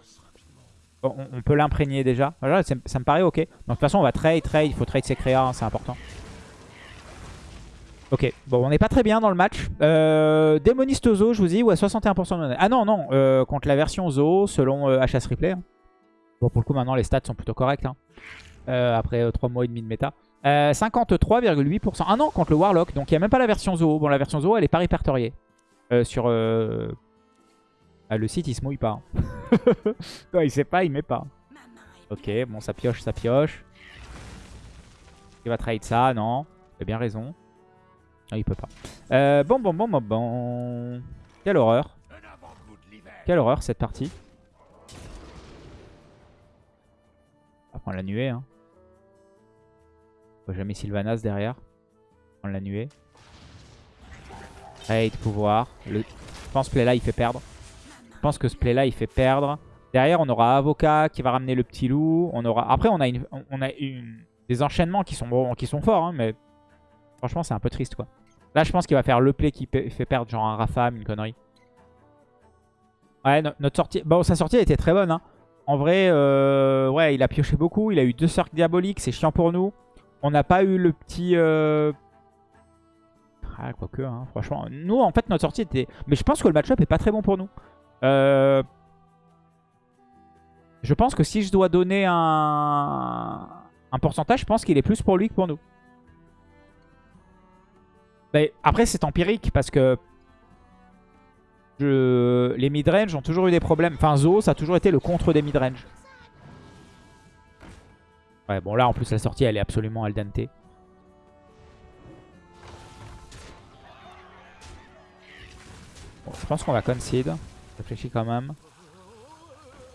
on, peut l'imprégner déjà. Voilà, ça me paraît ok. Donc, de toute façon, on va trade, trade. Il faut trade ses créas, hein, c'est important. Ok, bon, on n'est pas très bien dans le match. Euh, Démoniste Zo, je vous dis, ouais, 61% de monnaie. Ah non, non, euh, contre la version Zo, selon HS Replay. Hein. Bon, pour le coup, maintenant, les stats sont plutôt corrects. Hein. Euh, après 3 mois et demi de méta. 53,8%. Ah non, contre le Warlock. Donc, il n'y a même pas la version Zo. Bon, la version Zo, elle est pas répertoriée. sur ah, le site, il se mouille pas. Hein. (laughs) Quand il sait pas, il met pas. Ok, bon, ça pioche, ça pioche. Il va trade ça, non. Il a bien raison. Ah, il peut pas. Euh, bon, bon, bon, bon, bon. Quelle horreur. Quelle horreur, cette partie. On va prendre la nuée. Hein. On va jamais Sylvanas derrière. Prendre la nuée. Trade, pouvoir. Je pense que play là, il fait perdre. Je pense que ce play là il fait perdre. Derrière on aura Avocat qui va ramener le petit loup. On aura... Après on a, une... on a une... des enchaînements qui sont, qui sont forts. Hein, mais franchement c'est un peu triste quoi. Là je pense qu'il va faire le play qui fait perdre genre un Rafam, une connerie. Ouais notre sortie... Bon sa sortie était très bonne. Hein. En vrai euh... ouais il a pioché beaucoup. Il a eu deux cercles diaboliques. C'est chiant pour nous. On n'a pas eu le petit... Euh... Ah, quoique, hein, franchement. Nous, en fait, notre sortie était... Mais je pense que le match-up est pas très bon pour nous. Euh, je pense que si je dois donner un, un pourcentage, je pense qu'il est plus pour lui que pour nous. Mais après, c'est empirique parce que je... les midrange ont toujours eu des problèmes. Enfin, Zo, ça a toujours été le contre des midrange. Ouais, bon, là, en plus, la sortie, elle est absolument al dente. je pense qu'on va concede. Réfléchis quand même.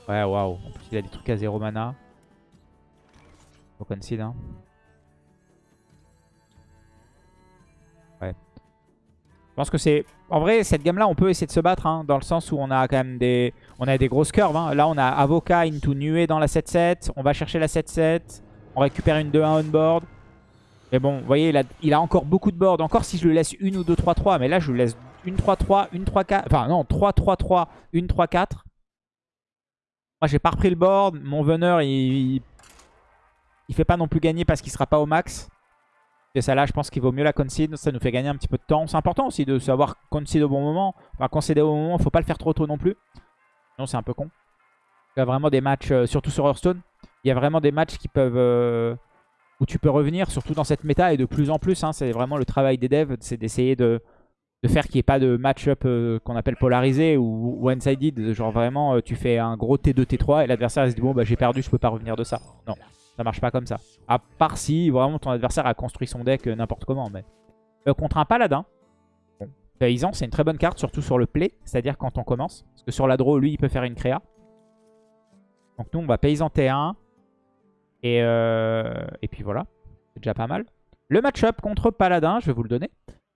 Ouais, waouh. En plus, il a des trucs à 0 mana. Faut concede, hein. Ouais. Je pense que c'est... En vrai, cette gamme-là, on peut essayer de se battre, hein, dans le sens où on a quand même des... On a des grosses curves, hein. Là, on a Avocat into Nuée dans la 7-7. On va chercher la 7-7. On récupère une 2-1 on board. Mais bon, vous voyez, il a, encore beaucoup de board. Encore si je le laisse une ou deux 3-3. Mais là, je le laisse une 3-3, une 3-4. Enfin, non, 3-3-3, une 3-4. Moi, j'ai pas repris le board. Mon veneur, il, il, fait pas non plus gagner parce qu'il sera pas au max. Et ça, là, je pense qu'il vaut mieux la concede. Ça nous fait gagner un petit peu de temps. C'est important aussi de savoir concede au bon moment. Enfin, concéder au bon moment, faut pas le faire trop tôt non plus. Sinon, c'est un peu con. Il y a vraiment des matchs, euh, surtout sur Hearthstone, il y a vraiment des matchs qui peuvent... Euh, où tu peux revenir, surtout dans cette méta, et de plus en plus. Hein, c'est vraiment le travail des devs, c'est d'essayer de de faire qu'il n'y ait pas de match-up euh, qu'on appelle polarisé ou one-sided. Genre vraiment, tu fais un gros T2, T3 et l'adversaire se dit bon bah j'ai perdu, je peux pas revenir de ça. Non, ça marche pas comme ça. À part si vraiment ton adversaire a construit son deck n'importe comment. Mais contre un paladin, paysan c'est une très bonne carte, surtout sur le play, c'est-à-dire quand on commence. Parce que sur la draw, lui il peut faire une créa. Donc nous on va paysan T1. Et, et puis voilà, c'est déjà pas mal. Le match-up contre paladin, je vais vous le donner.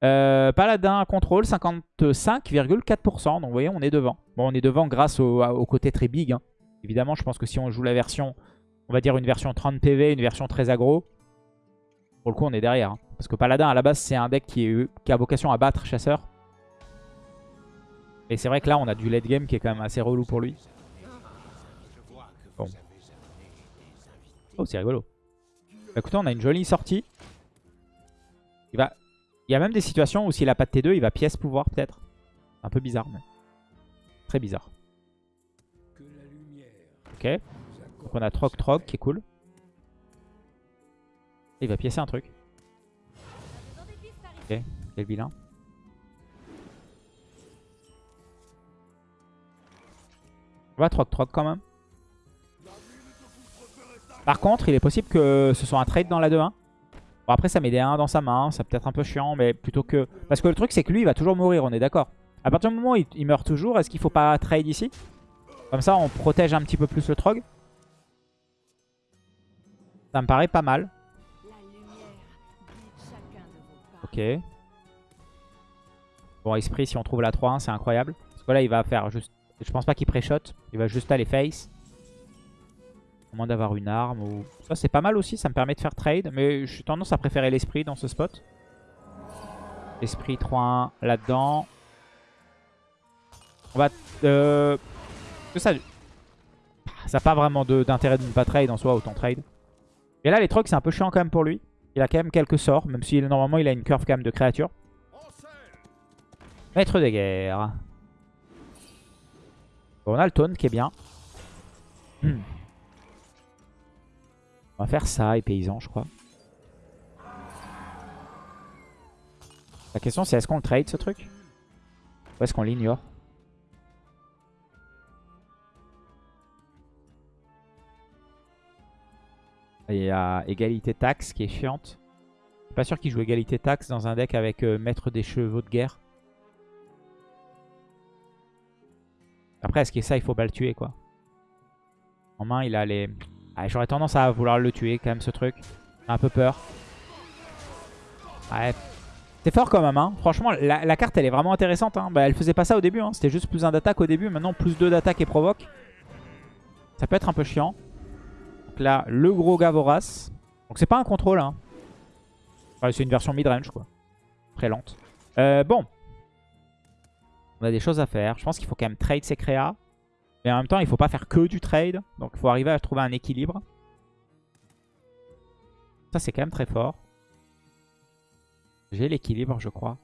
Euh, Paladin contrôle 55,4%. Donc vous voyez, on est devant. Bon, on est devant grâce au, côté très big. Hein. Évidemment, je pense que si on joue la version, on va dire une version 30 PV, une version très aggro, pour le coup, on est derrière. Hein. Parce que Paladin, à la base, c'est un deck qui, a vocation à battre Chasseur. Et c'est vrai que là, on a du late game qui est quand même assez relou pour lui. Oh, c'est rigolo. Bah, écoutez, on a une jolie sortie. Il va il y a même des situations où s'il a pas de T2, il va pièce pouvoir peut-être. Un peu bizarre, mais très bizarre. Ok. Donc on a Troc Troc qui est cool. il va piécer un truc. Ok, quel vilain. On va Troc Troc quand même. Par contre, il est possible que ce soit un trade dans la 2-1. Bon, après, ça met des 1 dans sa main. Ça peut être un peu chiant, mais plutôt que... Parce que le truc, c'est que lui, il va toujours mourir, on est d'accord. À partir du moment où il, meurt toujours, est-ce qu'il faut pas trade ici? Comme ça, on protège un petit peu plus le Trog. Ça me paraît pas mal. Ok. Bon, esprit, si on trouve la 3-1, c'est incroyable. Parce que là, il va faire juste... Je pense pas qu'il pré-shot. Il va juste aller face. Au moins d'avoir une arme. Ça, c'est pas mal aussi. Ça me permet de faire trade. Mais j'ai tendance à préférer l'esprit dans ce spot. Esprit 3-1 là-dedans. On va... Euh... Ça n'a pas vraiment d'intérêt de, ne pas trade en soi, autant trade. Et là, les trucs, c'est un peu chiant quand même pour lui. Il a quand même quelques sorts, même si normalement il a une curve quand même de créature. Maître des guerres. Bon, on a le taunt qui est bien. Hmm. On va faire ça et paysan, je crois. La question c'est est-ce qu'on le trade ce truc? Ou est-ce qu'on l'ignore? Il y a égalité taxe qui est chiante. Je suis pas sûr qu'il joue égalité taxe dans un deck avec euh, maître des chevaux de guerre. Après, est-ce que ça, il faut pas le tuer, quoi? En main, il a les... Ah, J'aurais tendance à vouloir le tuer, quand même, ce truc. Un peu peur. Ouais. C'est fort quand même, hein. Franchement, la, carte, elle est vraiment intéressante. Hein. Bah, elle faisait pas ça au début, hein. C'était juste plus un d'attaque au début. Maintenant, plus 2 d'attaque et provoque. Ça peut être un peu chiant. Donc là, le gros Gavoras. Donc c'est pas un contrôle, hein. c'est une version mid-range, quoi. Très lente. Euh, bon. On a des choses à faire. Je pense qu'il faut quand même trade ses créas. Mais en même temps, il faut pas faire que du trade. Donc il faut arriver à trouver un équilibre. Ça, c'est quand même très fort. J'ai l'équilibre, je crois.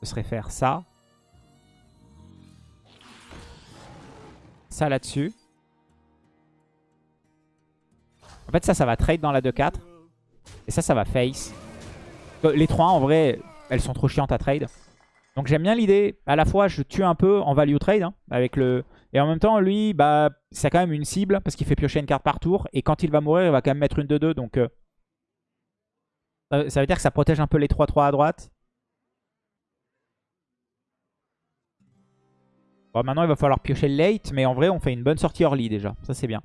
Ce serait faire ça. Ça là-dessus. En fait, ça, ça va trade dans la 2-4. Et ça, ça va face. Les 3 en vrai, elles sont trop chiantes à trade. Donc j'aime bien l'idée. À la fois, je tue un peu en value trade. Hein, avec le... Et en même temps, lui, bah, c'est quand même une cible. Parce qu'il fait piocher une carte par tour. Et quand il va mourir, il va quand même mettre une 2-2. Donc euh, ça veut dire que ça protège un peu les 3-3 à droite. Bon, maintenant, il va falloir piocher le late. Mais en vrai, on fait une bonne sortie early déjà. Ça, c'est bien.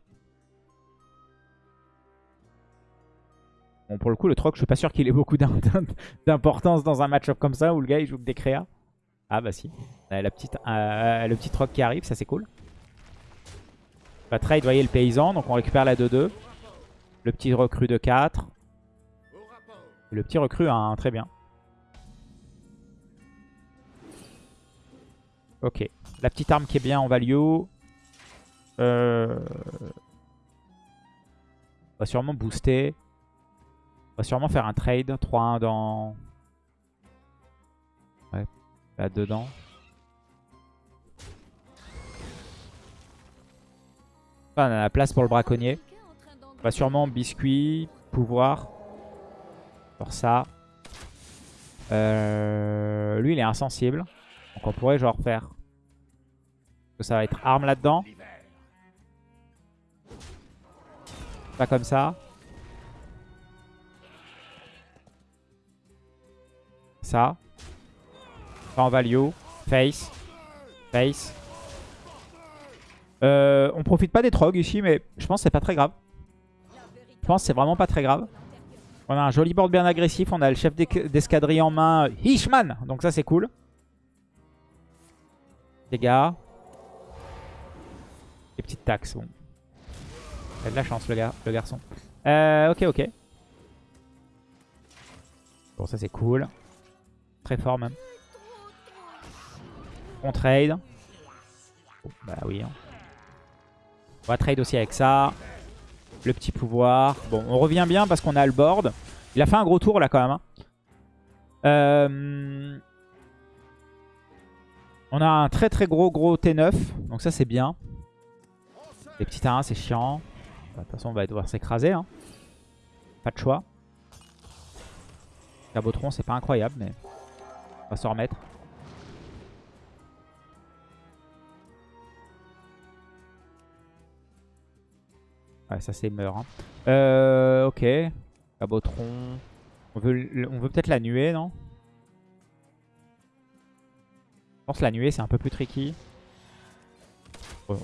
Bon, pour le coup, le troc, je suis pas sûr qu'il ait beaucoup (laughs) d'importance dans un match-up comme ça où le gars il joue que des créas. Ah bah si. La petite, euh, le petit troc qui arrive, ça c'est cool. On va trade, voyez, le paysan. Donc on récupère la 2-2. Le petit recrue de 4. Le petit recrue, hein, très bien. Ok. La petite arme qui est bien en value. Euh... On va sûrement booster. On va sûrement faire un trade. 3-1 dans... Là-dedans. on a la place pour le braconnier. On va sûrement biscuit, pouvoir. Pour ça. Euh, lui, il est insensible. Donc on pourrait genre faire... Ça va être arme là-dedans. Pas comme ça. Ça. Pas en value. Face. Face. Euh, on profite pas des trogs ici, mais je pense que c'est pas très grave. Je pense que c'est vraiment pas très grave. On a un joli board bien agressif. On a le chef d'escadrille en main, Hishman. Donc ça, c'est cool. Dégâts. Les petites taxes. Bon. Il a de la chance, le, gars, le garçon. Euh, ok, ok. Bon, ça, c'est cool. Très fort même. On trade. bah oui. Hein. On va trade aussi avec ça. Le petit pouvoir. Bon, on revient bien parce qu'on a le board. Il a fait un gros tour là quand même. Hein. Euh, on a un très très gros gros T9. Donc ça c'est bien. Les petits terrains c'est chiant. De toute façon on va devoir s'écraser. Hein. Pas de choix. Cabotron c'est pas incroyable mais on va se remettre. Ouais, ça c'est meurt. Hein. Euh, ok. Cabotron. On veut, peut-être la nuée, non? Je pense que la nuée c'est un peu plus tricky.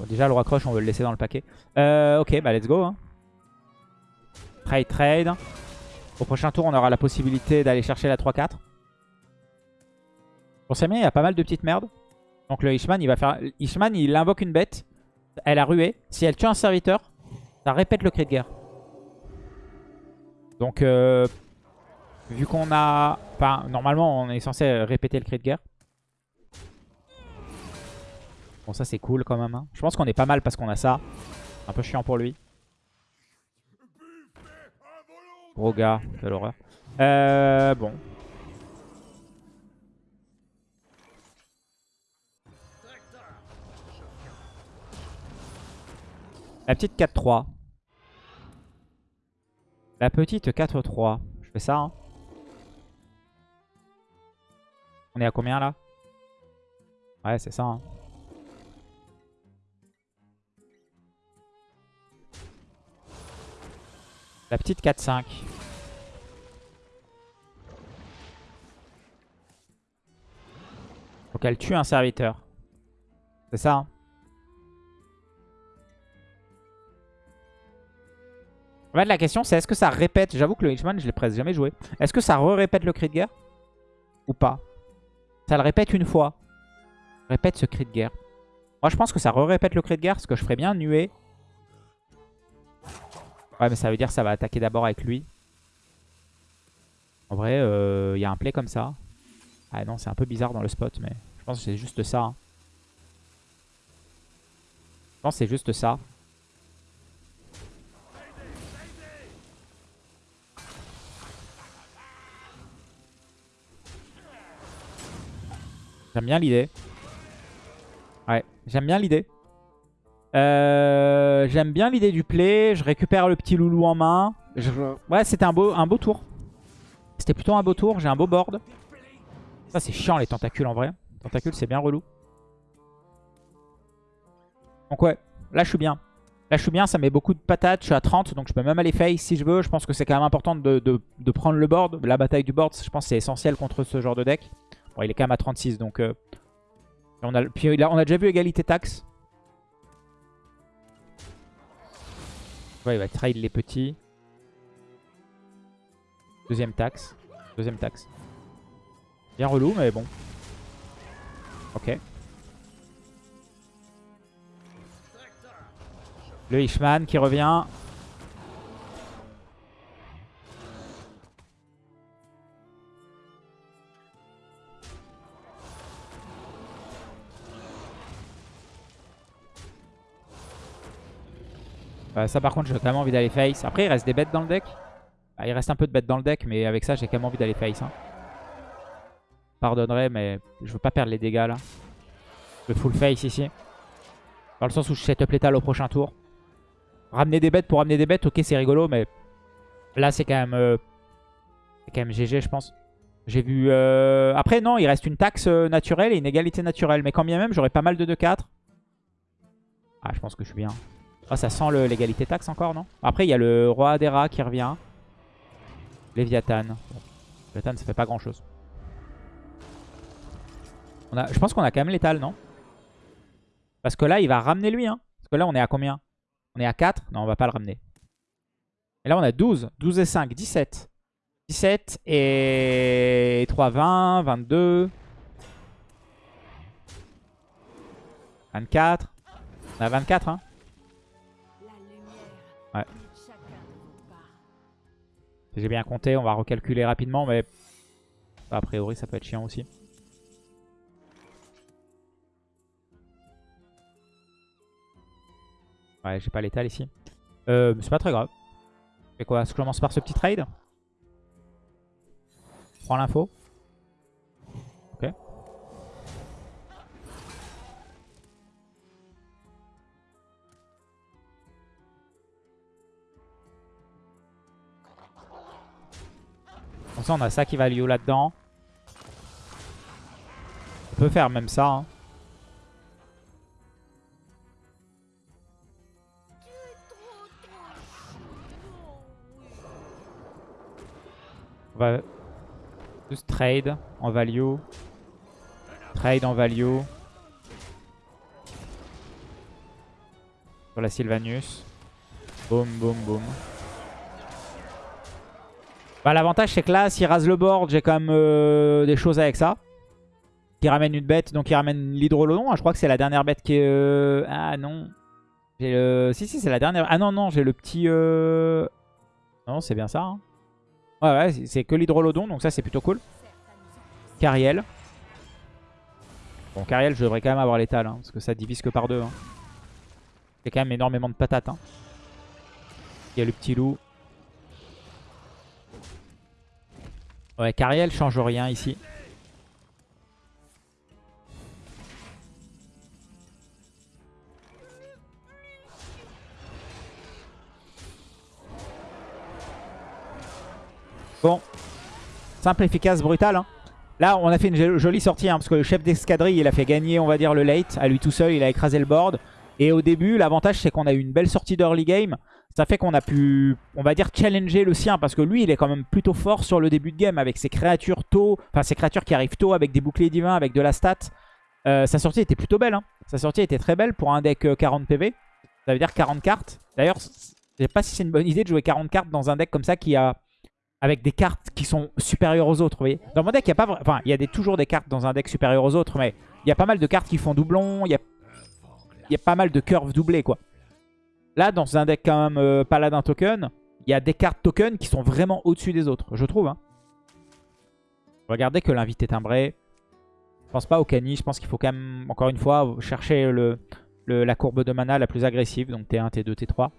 déjà le roi on veut le laisser dans le paquet. Euh, ok, bah let's go. Hein. Trade, trade. Au prochain tour on aura la possibilité d'aller chercher la 3-4. Pour bien, il y a pas mal de petites merdes. Donc le Ishman il va faire... Ishman il invoque une bête. Elle a rué. Si elle tue un serviteur, ça répète le cri de guerre. Donc, euh, vu qu'on a... Enfin, normalement, on est censé répéter le cri de guerre. Bon, ça, c'est cool quand même. Hein. Je pense qu'on est pas mal parce qu'on a ça. Un peu chiant pour lui. Gros gars, quelle horreur. Euh, bon. La petite 4-3. La petite 4-3. Je fais ça. Hein. On est à combien là? Ouais, c'est ça. Hein. La petite 4-5. Faut qu'elle tue un serviteur. C'est ça. Hein. En fait, la question, c'est est-ce que ça répète J'avoue que le Hitchman, je l'ai presque jamais joué. Est-ce que ça re-répète le cri de guerre Ou pas? Ça le répète une fois. Répète ce cri de guerre. Moi, je pense que ça re-répète le cri de guerre, ce que je ferais bien nuer. Ouais, mais ça veut dire que ça va attaquer d'abord avec lui. En vrai, il euh, y a un play comme ça. Ah non, c'est un peu bizarre dans le spot, mais je pense que c'est juste ça. Hein. Je pense que c'est juste ça. J'aime bien l'idée. Ouais, j'aime bien l'idée. Euh, j'aime bien l'idée du play. Je récupère le petit loulou en main. Ouais, c'était un beau, un beau tour. C'était plutôt un beau tour. J'ai un beau board. Ça, c'est chiant les tentacules en vrai. Tentacules, c'est bien relou. Donc ouais, là je suis bien. Là je suis bien, ça met beaucoup de patates. Je suis à 30, donc je peux même aller face si je veux. Je pense que c'est quand même important de, de, prendre le board. La bataille du board, je pense que c'est essentiel contre ce genre de deck. Bon, il est quand même à 36, donc... Euh, on a, puis on a déjà vu égalité taxe. Ouais, il va trade les petits. Deuxième taxe. Deuxième taxe. Bien relou, mais bon. Ok. Le Ishman qui revient. Euh, ça par contre j'ai quand même envie d'aller face. Après il reste des bêtes dans le deck. Bah, il reste un peu de bêtes dans le deck mais avec ça j'ai quand même envie d'aller face. Hein. Pardonnerai mais je veux pas perdre les dégâts là. Le full face ici. Dans le sens où je setup létal au prochain tour. Ramener des bêtes pour ramener des bêtes, ok c'est rigolo mais là c'est quand même euh, c'est quand même GG je pense. J'ai vu... Euh, après non, il reste une taxe naturelle et une égalité naturelle. Mais quand bien même, j'aurais pas mal de 2-4. Ah, je pense que je suis bien. Ah, ça sent l'égalité taxe encore, non? Après, il y a le roi des rats qui revient. Léviathan. Léviathan, ça fait pas grand chose. On a, je pense qu'on a quand même l'étal, non? Parce que là, il va ramener lui. Hein. Parce que là, on est à combien? On est à 4 Non, on va pas le ramener. Et là, on a 12. 12 et 5, 17. 17 et 3, 20, 22. 24. On a 24, hein Ouais. J'ai bien compté, on va recalculer rapidement, mais a priori ça peut être chiant aussi. Ouais, j'ai pas l'étal ici. Euh, c'est pas très grave. Et quoi? Je commence par ce petit trade? Je prends l'info. Comme ça, on a ça qui va Lio là-dedans. On peut faire même ça. Hein. On va juste trade en value. Trade en value. Sur la Sylvanus. Boum, boum, boum. Bah, L'avantage, c'est que là, s'il rase le board, j'ai quand même euh, des choses avec ça. Qui ramène une bête, donc il ramène l'hydrolodon. Hein, je crois que c'est la dernière bête qui est... Euh, ah non. J'ai le... Si, si, c'est la dernière. Ah non, non, j'ai le petit... Euh, non, c'est bien ça. Hein. Ouais, ouais, c'est que l'hydrolodon, donc ça, c'est plutôt cool. Cariel. Bon, Cariel, je devrais quand même avoir l'étal, hein, parce que ça divise que par deux. Hein. C'est quand même énormément de patates. Hein. Il y a le petit loup. Ouais, Cariel change rien ici. Bon. Simple, efficace, brutal. Hein. Là, on a fait une jolie sortie, hein, parce que le chef d'escadrille, il a fait gagner, on va dire, le late. À lui tout seul, il a écrasé le board. Et au début, l'avantage, c'est qu'on a eu une belle sortie d'early game. Ça fait qu'on a pu, on va dire, challenger le sien. Parce que lui, il est quand même plutôt fort sur le début de game. Avec ses créatures tôt, enfin ses créatures qui arrivent tôt, avec des boucliers divins, avec de la stat. Euh, sa sortie était plutôt belle. Hein. Sa sortie était très belle pour un deck 40 euh, PV. Ça veut dire 40 cartes. D'ailleurs, je sais pas si c'est une bonne idée de jouer 40 cartes dans un deck comme ça qui a avec des cartes qui sont supérieures aux autres. Vous voyez dans mon deck, il y a pas, enfin, il y a toujours des cartes dans un deck supérieures aux autres, mais il y a pas mal de cartes qui font doublon. Il y a, il y a pas mal de curves doublées, quoi. Là, dans un deck quand même euh, paladin token, il y a des cartes token qui sont vraiment au-dessus des autres, je trouve. Hein. Regardez que l'invité timbré. Je pense pas au cani, je pense qu'il faut quand même, encore une fois, chercher la courbe de mana la plus agressive. Donc T1, T2, T3.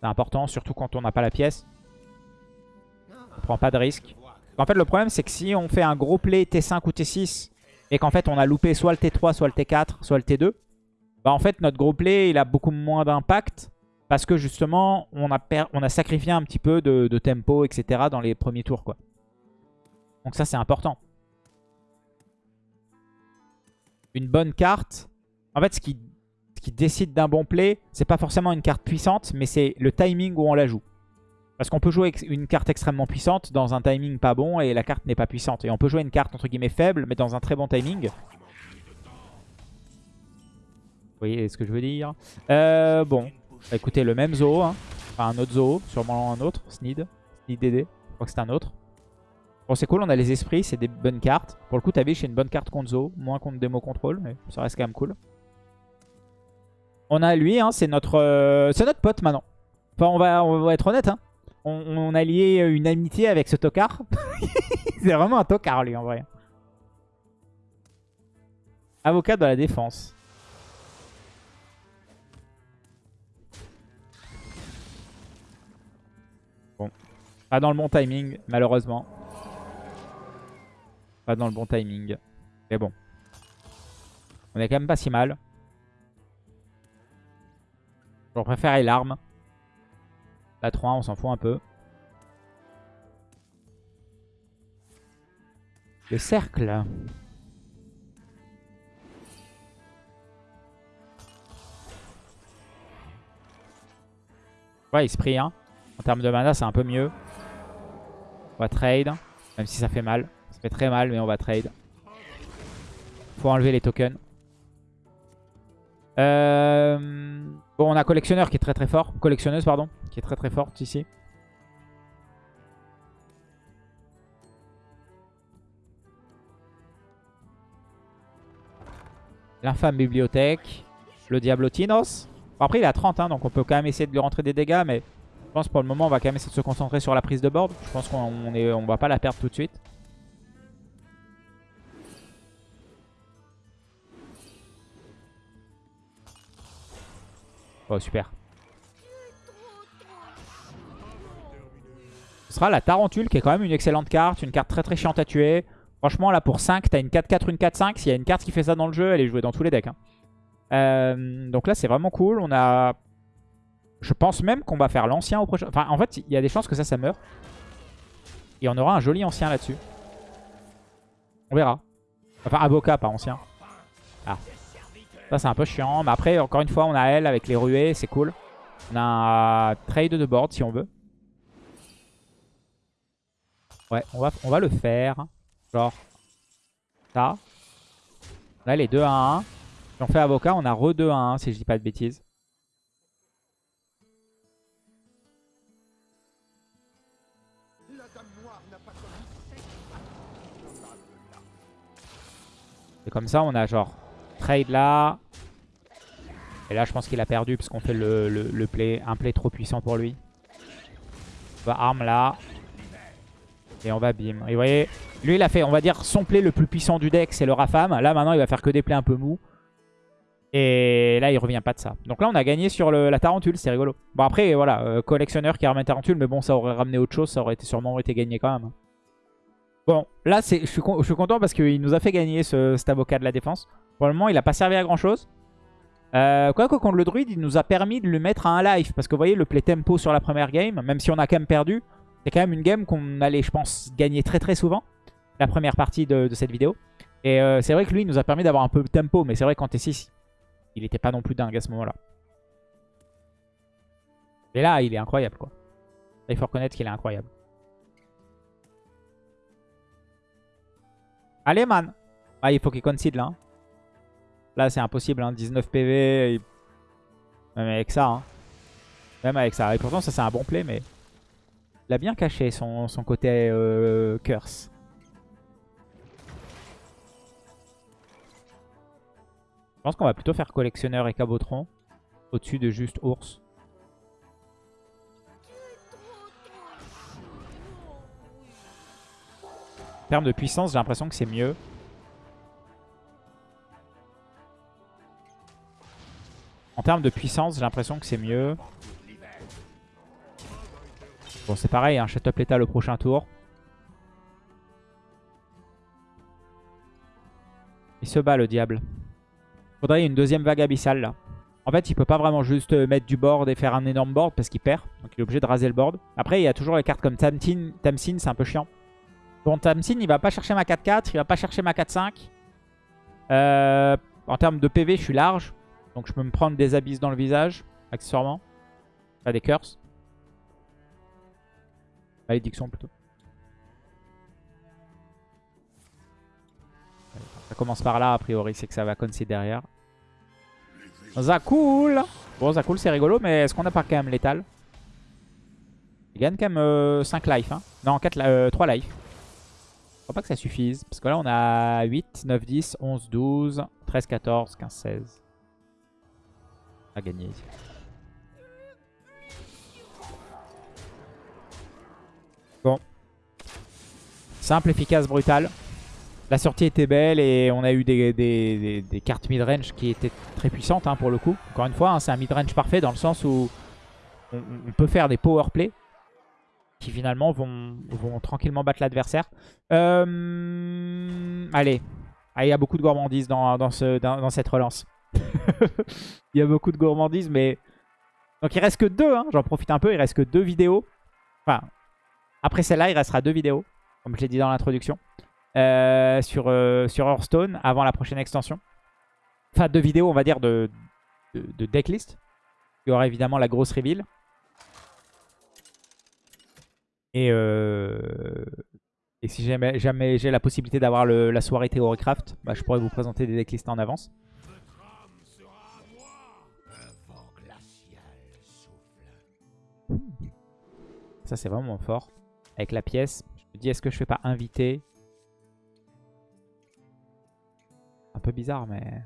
C'est important, surtout quand on n'a pas la pièce. On prend pas de risque. En fait, le problème, c'est que si on fait un gros play T5 ou T6 et qu'en fait, on a loupé soit le T3, soit le T4, soit le T2, bah en fait, notre gros play, il a beaucoup moins d'impact parce que justement, on a, sacrifié un petit peu de, tempo, etc. dans les premiers tours, quoi. Donc ça, c'est important. Une bonne carte. En fait, ce qui, ce qui décide d'un bon play, c'est pas forcément une carte puissante, mais c'est le timing où on la joue. Parce qu'on peut jouer une carte extrêmement puissante dans un timing pas bon et la carte n'est pas puissante. Et on peut jouer une carte entre guillemets faible mais dans un très bon timing. Vous voyez ce que je veux dire? Euh, Bon, bah, écoutez, le même zoo. Hein. Enfin, un autre zoo, sûrement un autre. Snid. Snid DD. Je crois que c'est un autre. Bon, c'est cool, on a les esprits, c'est des bonnes cartes. Pour le coup, Tabish, c'est une bonne carte contre Zo. Moins contre Demo Control, mais ça reste quand même cool. On a lui, hein, c'est notre, euh, c'est notre pote maintenant. Enfin, on va, on va être honnête. Hein on, a lié une amitié avec ce tocard. (laughs) c'est vraiment un tocard, lui, en vrai. Avocat de la défense. Pas dans le bon timing, malheureusement. Pas dans le bon timing. Mais bon. On est quand même pas si mal. Je préfère l'arme. La 3, on s'en fout un peu. Le cercle. Ouais, esprit, hein. En termes de mana, c'est un peu mieux. On va trade. Même si ça fait mal. Ça fait très mal, mais on va trade. Faut enlever les tokens. Euh... Bon, on a collectionneur qui est très très fort. Collectionneuse, pardon. Qui est très très forte ici. L'infâme bibliothèque. Le Diablotinos. Bon, après, il a 30, hein, donc on peut quand même essayer de lui rentrer des dégâts. Mais pense pour le moment, on va quand même essayer de se concentrer sur la prise de board. Je pense qu'on on va pas la perdre tout de suite. Oh, super. Ce sera la Tarentule, qui est quand même une excellente carte. Une carte très très chiante à tuer. Franchement, là, pour 5, t'as une 4-4, une 4-5. S'il y a une carte qui fait ça dans le jeu, elle est jouée dans tous les decks. Hein. Euh, donc là, c'est vraiment cool. On a... Je pense même qu'on va faire l'ancien au prochain... Enfin, en fait, il y a des chances que ça, ça meurt. Et on aura un joli ancien là-dessus. On verra. Enfin, avocat, pas ancien. Ah. Ça, c'est un peu chiant. Mais après, encore une fois, on a elle avec les ruées. C'est cool. On a un trade de board si on veut. Ouais, on va, on va le faire. Genre, ça. Là, les 2 à 1. Si on fait avocat, on a re 2 à 1, si je dis pas de bêtises. Comme ça, on a genre trade là. Et là, je pense qu'il a perdu parce qu'on fait le, le, play, un play trop puissant pour lui. On va arme là. Et on va bim. Et vous voyez, lui il a fait, on va dire, son play le plus puissant du deck, c'est le Rafam. Là maintenant il va faire que des plays un peu mous. Et là il revient pas de ça. Donc là on a gagné sur la Tarentule, c'est rigolo. Bon après voilà, euh, collectionneur qui ramène Tarentule, mais bon ça aurait ramené autre chose, ça aurait été, sûrement été gagné quand même. Bon, là je suis, content parce qu'il nous a fait gagner ce, cet avocat de la défense. Pour le moment il a pas servi à grand chose. Euh, quoi que contre le druide, il nous a permis de le mettre à un life. Parce que vous voyez, le play tempo sur la première game, même si on a quand même perdu, c'est quand même une game qu'on allait, je pense, gagner très très souvent. La première partie de, cette vidéo. Et euh, c'est vrai que lui, il nous a permis d'avoir un peu de tempo. Mais c'est vrai qu'en T6, il n'était pas non plus dingue à ce moment-là. Et là, il est incroyable, quoi. il faut reconnaître qu'il est incroyable. Allez, man Ah, il faut qu'il concede, là. Hein. Là, c'est impossible. Hein. 19 PV. Même avec ça. Hein. Même avec ça. Et pourtant, ça, c'est un bon play. Mais il a bien caché son, côté euh, curse. Je pense qu'on va plutôt faire collectionneur et cabotron. Au-dessus de juste ours. Termes de puissance, j'ai l'impression que c'est mieux. En termes de puissance, j'ai l'impression que c'est mieux. Bon, c'est pareil, hein, up l'état le prochain tour. Il se bat le diable. Faudrait une deuxième vague abyssale là. En fait, il peut pas vraiment juste mettre du board et faire un énorme board parce qu'il perd. Donc il est obligé de raser le board. Après, il y a toujours les cartes comme Tamsin. Tamsin, c'est un peu chiant. Bon, Tamsin, il va pas chercher ma 4-4. Il va pas chercher ma 4-5. Euh, en termes de PV, je suis large. Donc je peux me prendre des abysses dans le visage, accessoirement. Pas des curses. Malédiction plutôt. Ça commence par là, a priori, c'est que ça va concede derrière. Zakul Bon, Zakul, c'est rigolo, mais est-ce qu'on a pas quand même létal? Il gagne quand même 5 euh, life. Hein. Non, 4, euh, 3 life. Je crois pas que ça suffise. Parce que là, on a 8, 9, 10, 11, 12, 13, 14, 15, 16 à gagner ici. Bon. Simple, efficace, brutal. La sortie était belle et on a eu des, des, cartes mid-range qui étaient très puissantes hein, pour le coup. Encore une fois, hein, c'est un mid-range parfait dans le sens où on, peut faire des power play qui finalement vont, tranquillement battre l'adversaire. Euh, allez. Ah, il y a beaucoup de gourmandise dans, dans, ce, dans cette relance. (laughs) il y a beaucoup de gourmandise, mais... Donc il reste que deux, hein. j'en profite un peu, il reste que deux vidéos. Enfin, après celle-là, il restera deux vidéos, comme je l'ai dit dans l'introduction, euh, sur, euh, sur Hearthstone, avant la prochaine extension. Enfin, deux vidéos, on va dire, de, de, decklist. Il y aura évidemment la grosse reveal. Et, euh, et si jamais, jamais j'ai la possibilité d'avoir la soirée Theorycraft, bah, je pourrais vous présenter des decklists en avance. Ça, c'est vraiment fort. Avec la pièce, je me dis, est-ce que je fais pas inviter? Un peu bizarre, mais...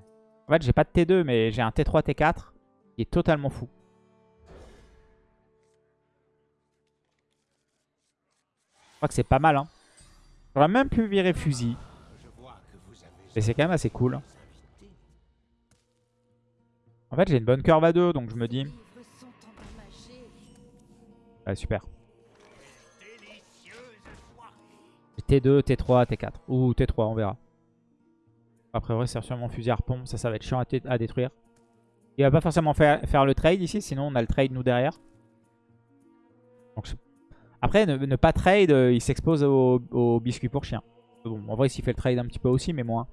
En fait, j'ai pas de T2, mais j'ai un T3, T4 qui est totalement fou. Crois que c'est pas mal, hein. J'aurais même pu virer fusil. Mais c'est quand même assez cool. En fait, j'ai une bonne curve à 2, donc je me dis... Ouais, super. T2, T3, T4. Ou T3, on verra. Après, vrai, c'est sûrement fusil harpon. Ça, ça va être chiant à, détruire. Il va pas forcément faire, faire, le trade ici. Sinon, on a le trade nous derrière. Après, ne, pas trade, euh, il s'expose au, biscuit pour chien. Bon, en vrai, s'il fait le trade un petit peu aussi, mais moins.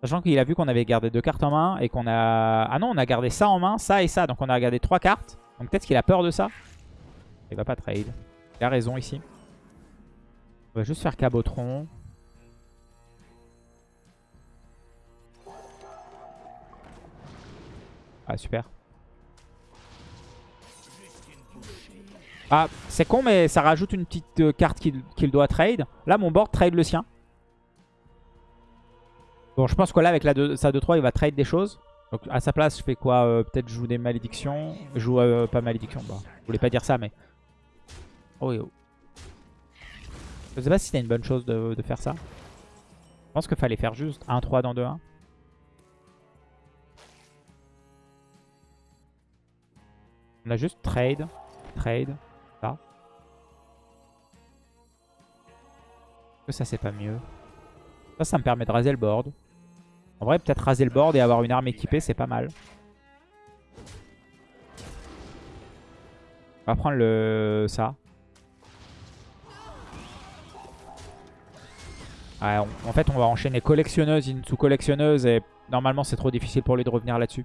Sachant qu'il a vu qu'on avait gardé deux cartes en main et qu'on a... Ah non, on a gardé ça en main, ça et ça. Donc on a gardé trois cartes. Donc peut-être qu'il a peur de ça. Il va pas trade. Il a raison ici. On va juste faire Cabotron. Ah, super. Ah, c'est con, mais ça rajoute une petite euh, carte qu'il doit trade. Là, mon board trade le sien. Bon, je pense que là, avec la sa 2-3, il va trade des choses. Donc, à sa place, je fais quoi euh, Peut-être je joue des malédictions. Je joue euh, pas malédiction. Je voulais pas dire ça, mais... Oh, oh. Je sais pas si c'était une bonne chose de, de faire ça. Je pense qu'il fallait faire juste 1-3 dans 2-1. On a juste trade, trade, ça. Que ça c'est pas mieux. Ça, ça me permet de raser le board. En vrai, peut-être raser le board et avoir une arme équipée, c'est pas mal. On va prendre le ça. en fait, on va enchaîner collectionneuse sous collectionneuse et normalement, c'est trop difficile pour lui de revenir là-dessus.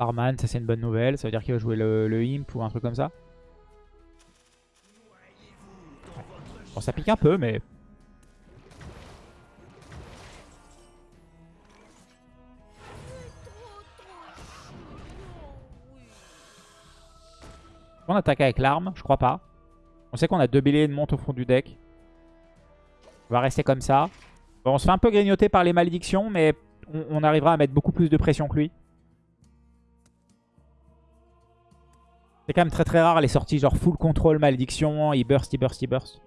Arman, ça c'est une bonne nouvelle. Ça veut dire qu'il va jouer le, Imp ou un truc comme ça. Bon, ça pique un peu, mais... On attaque avec l'arme Je crois pas. On sait qu'on a deux béliers de monte au fond du deck. On va rester comme ça. Bon, on se fait un peu grignoter par les malédictions, mais on arrivera à mettre beaucoup plus de pression que lui. C'est quand même très très rare les sorties genre full control, malédiction, il burst, il burst, il burst.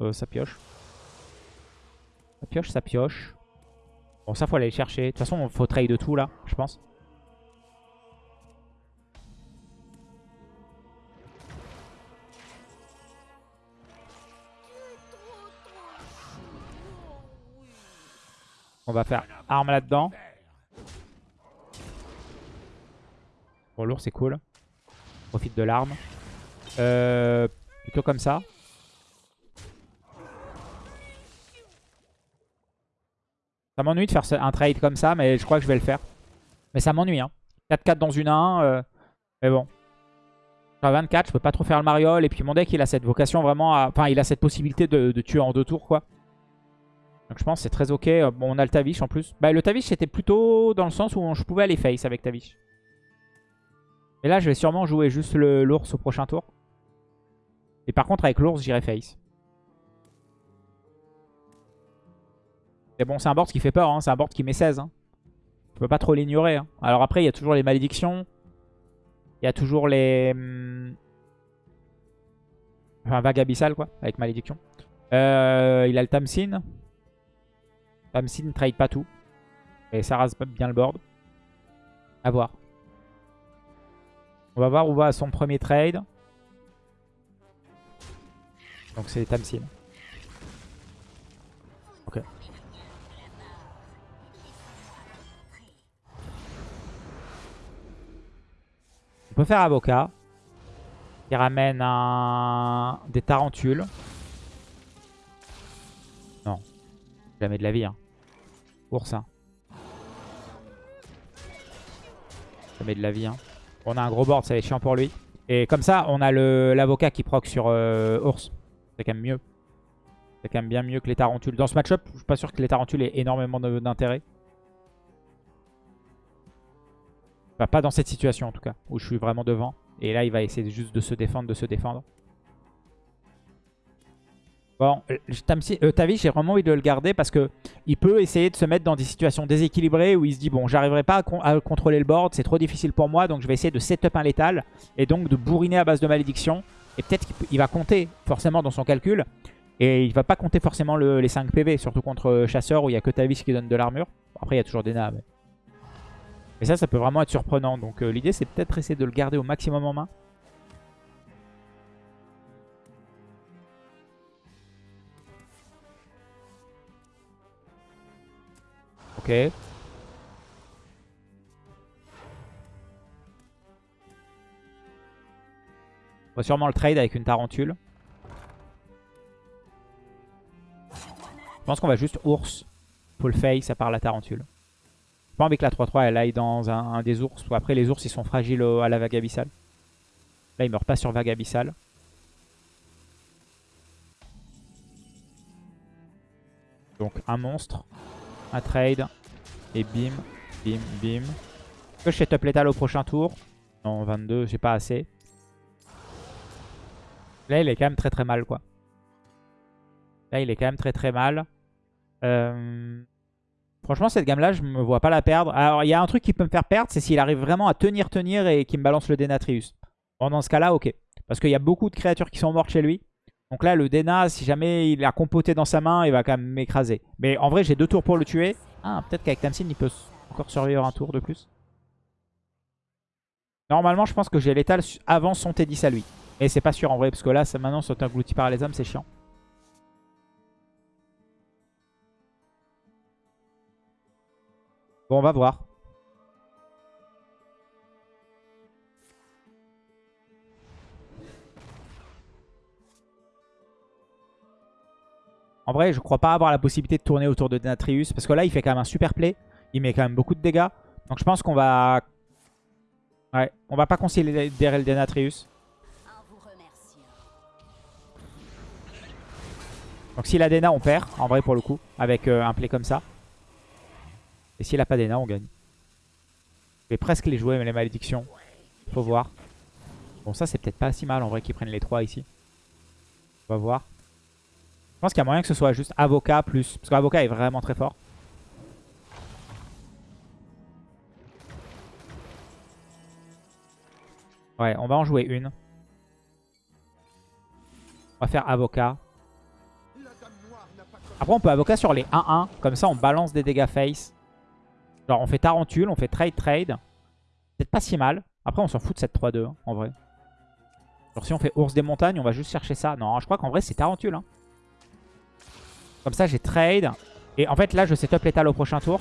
Euh, ça pioche. Ça pioche, ça pioche. Bon, ça faut aller chercher. De toute façon, faut trade de tout là, je pense. On va faire arme là-dedans. Bon, lourd, c'est cool. Profite de l'arme. Euh, plutôt comme ça. Ça m'ennuie de faire un trade comme ça, mais je crois que je vais le faire. Mais ça m'ennuie. Hein. 4-4 dans une 1. Euh, mais bon. À 24, je peux pas trop faire le mariole. Et puis mon deck, il a cette vocation vraiment à... Enfin, il a cette possibilité de, tuer en deux tours, quoi. Donc je pense que c'est très ok. Bon, on a le Tavish en plus. Bah, le Tavish, c'était plutôt dans le sens où je pouvais aller face avec Tavish. Et là, je vais sûrement jouer juste l'ours au prochain tour. Et par contre, avec l'ours, j'irai face. Mais bon, c'est un board qui fait peur. Hein. C'est un board qui met 16. Hein. On peut pas trop l'ignorer. Hein. Alors après, il y a toujours les malédictions. Il y a toujours les... Hmm, enfin, vague abyssale, quoi, avec malédiction. Euh, il a le Tamsin. Tamsin ne trade pas tout. Et ça rase bien le board. A voir. On va voir où va son premier trade. Donc c'est Tamsin. Ok. On peut faire avocat. Qui ramène un... des tarentules. Non. Jamais de la vie. Hein. Oursin. Jamais de la vie. Hein. On a un gros board, ça va être chiant pour lui. Et comme ça, on a l'avocat qui proc sur euh, ours. C'est quand même mieux. C'est quand même bien mieux que les tarentules. Dans ce match-up, je suis pas sûr que les tarentules aient énormément d'intérêt. pas dans cette situation en tout cas, où je suis vraiment devant. Et là, il va essayer juste de se défendre, de se défendre. Bon, euh, euh, Tavish, j'ai vraiment envie de le garder parce que il peut essayer de se mettre dans des situations déséquilibrées où il se dit bon, j'arriverai pas à, contrôler le board, c'est trop difficile pour moi, donc je vais essayer de setup un létal et donc de bourriner à base de malédiction. Et peut-être qu'il va compter forcément dans son calcul et il va pas compter forcément les 5 PV, surtout contre chasseur où il y a que Tavish qui donne de l'armure. Après, il y a toujours des nains. Mais... ça, ça peut vraiment être surprenant. Donc euh, l'idée, c'est peut-être essayer de le garder au maximum en main. On va sûrement le trade avec une tarentule. Je pense qu'on va juste ours. Paul face ça part la tarentule. J'ai pas envie que la 3-3 elle aille dans un, des ours. Après les ours ils sont fragiles à la vague abyssale. Là ils meurent pas sur vague abyssale. Donc un monstre, un trade, et bim, bim, bim. Que je set up létal au prochain tour? Non, 22, j'ai pas assez. Là, il est quand même très très mal, quoi. Là, il est quand même très très mal. Euh, franchement, cette gamme-là, je me vois pas la perdre. Alors, il y a un truc qui peut me faire perdre, c'est s'il arrive vraiment à tenir, tenir et qu'il me balance le Denatrius. Bon, dans ce cas-là, ok. Parce qu'il y a beaucoup de créatures qui sont mortes chez lui. Donc là, le Dena, si jamais il a compoté dans sa main, il va quand même m'écraser. Mais en vrai, j'ai deux tours pour le tuer. Ah, peut-être qu'avec Tamsin, il peut encore survivre un tour de plus. Normalement, je pense que j'ai l'étal avant son T10 à lui. Et c'est pas sûr en vrai, parce que là, maintenant, sont englouti par les hommes, c'est chiant. Bon, on va voir. En vrai, je crois pas avoir la possibilité de tourner autour de Denatrius. Parce que là, il fait quand même un super play. Il met quand même beaucoup de dégâts. Donc je pense qu'on va... Ouais, on va pas considérer le Denatrius. Donc s'il a Dena, on perd, en vrai pour le coup, avec euh, un play comme ça. Et s'il a pas Dena, on gagne. Je vais presque les jouer, mais les malédictions. Faut voir. Bon, ça c'est peut-être pas si mal en vrai qu'ils prennent les trois ici. On va voir. Je pense qu'il y a moyen que ce soit juste avocat plus. Parce qu'avocat est vraiment très fort. Ouais, on va en jouer une. On va faire avocat. Après, on peut avocat sur les 1-1. Comme ça, on balance des dégâts face. Genre, on fait tarentule, on fait trade trade. C'est pas si mal. Après, on s'en fout de cette 3-2, hein, en vrai. Genre, si on fait ours des montagnes, on va juste chercher ça. Non, je crois qu'en vrai, c'est tarentule. Hein. Comme ça, j'ai trade. Et en fait, là, je setup l'étal au prochain tour.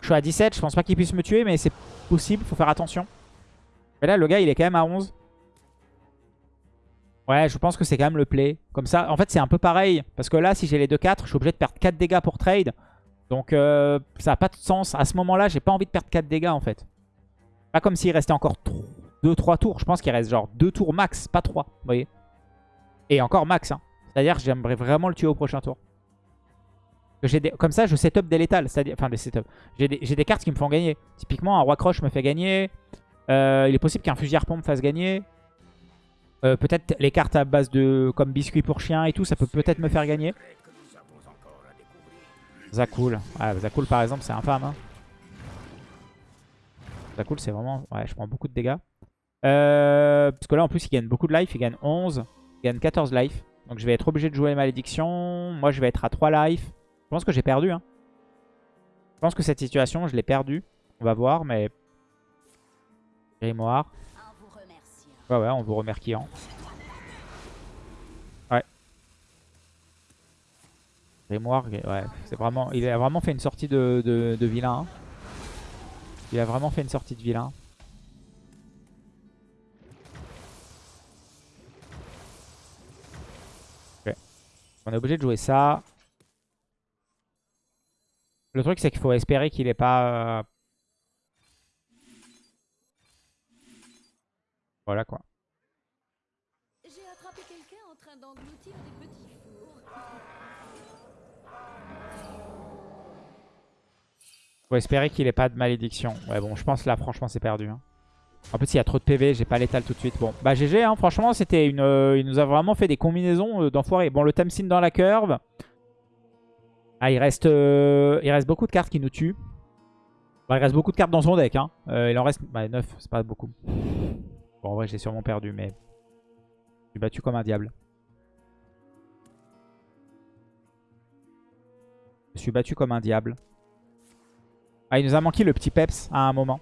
Je suis à 17. Je pense pas qu'il puisse me tuer, mais c'est possible. Faut faire attention. Mais là, le gars, il est quand même à 11. Ouais, je pense que c'est quand même le play. Comme ça, en fait, c'est un peu pareil. Parce que là, si j'ai les 2-4, je suis obligé de perdre 4 dégâts pour trade. Donc, euh, ça n'a pas de sens. À ce moment-là, j'ai pas envie de perdre 4 dégâts, en fait. Pas comme s'il restait encore 2-3 tours. Je pense qu'il reste genre 2 tours max, pas 3. Vous voyez et encore max. Hein. C'est-à-dire que j'aimerais vraiment le tuer au prochain tour. Comme ça, je setup des létales. Enfin, des setup. J'ai des... cartes qui me font gagner. Typiquement, un roi croche me fait gagner. Euh, il est possible qu'un fusil harpon me fasse gagner. Euh, peut-être les cartes à base de... Comme biscuit pour chien et tout, ça peut peut-être me faire gagner. Zakul. Ah, Zakul, par exemple, c'est infâme. Hein. Zakul, c'est vraiment... Ouais, je prends beaucoup de dégâts. Euh, parce que là, en plus, il gagne beaucoup de life. Il gagne 11 gagne 14 life. Donc je vais être obligé de jouer les malédictions. Moi, je vais être à 3 life. Je pense que j'ai perdu. Hein. Je pense que cette situation, je l'ai perdue. On va voir, mais... Grimoire. Ouais, ouais, on vous remerciant. Ouais. Grimoire, ouais, c'est vraiment... Il a vraiment fait une sortie de, de, vilain. Hein. Il a vraiment fait une sortie de vilain. On est obligé de jouer ça. Le truc, c'est qu'il faut espérer qu'il n'ait pas... Euh, voilà quoi. Faut espérer qu'il ait pas de malédiction. Ouais bon, je pense là franchement c'est perdu. Hein. En plus, il y a trop de PV, j'ai pas l'étal tout de suite. Bon, bah GG, hein, franchement, c'était une. Euh, il nous a vraiment fait des combinaisons euh, d'enfoirés. Bon, le Tamsin dans la curve. Ah, il reste, euh, il reste beaucoup de cartes qui nous tuent. Bah, il reste beaucoup de cartes dans son deck. Hein. il en reste bah, 9, c'est pas beaucoup. Bon, en vrai, j'ai sûrement perdu, mais. Je suis battu comme un diable. Je suis battu comme un diable. Ah, il nous a manqué le petit peps à un moment.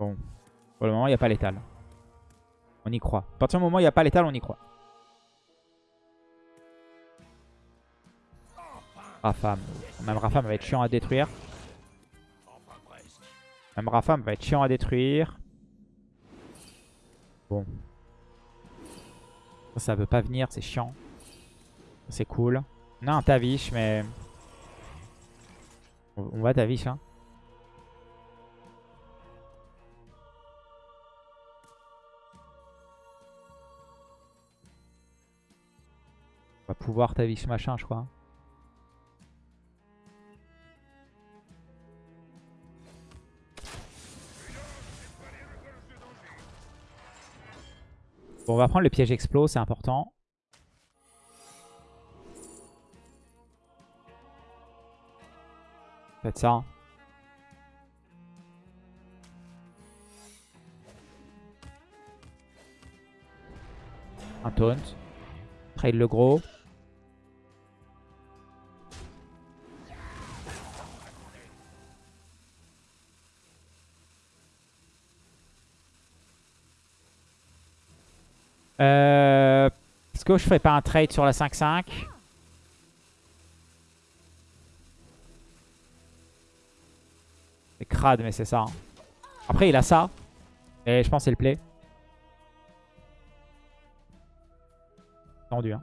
Bon. Pour le moment, il n'y a pas l'étal. On y croit. À partir du moment où il n'y a pas l'étal, on y croit. Rafam. Même Rafam va être chiant à détruire. Même Rafam va être chiant à détruire. Bon. Ça, ça veut pas venir, c'est chiant. C'est cool. Non, un Tavish, mais... On va Tavish, hein.。Va pouvoir ta vie machin, je crois. Bon, on va prendre le piège explos, c'est important. Faites ça. Un taunt. Trade le gros. Euh, Est-ce que je ferais pas un trade sur la 5-5 C'est crade, mais c'est ça. Après, il a ça. Et je pense que c'est le play. Tendu, hein.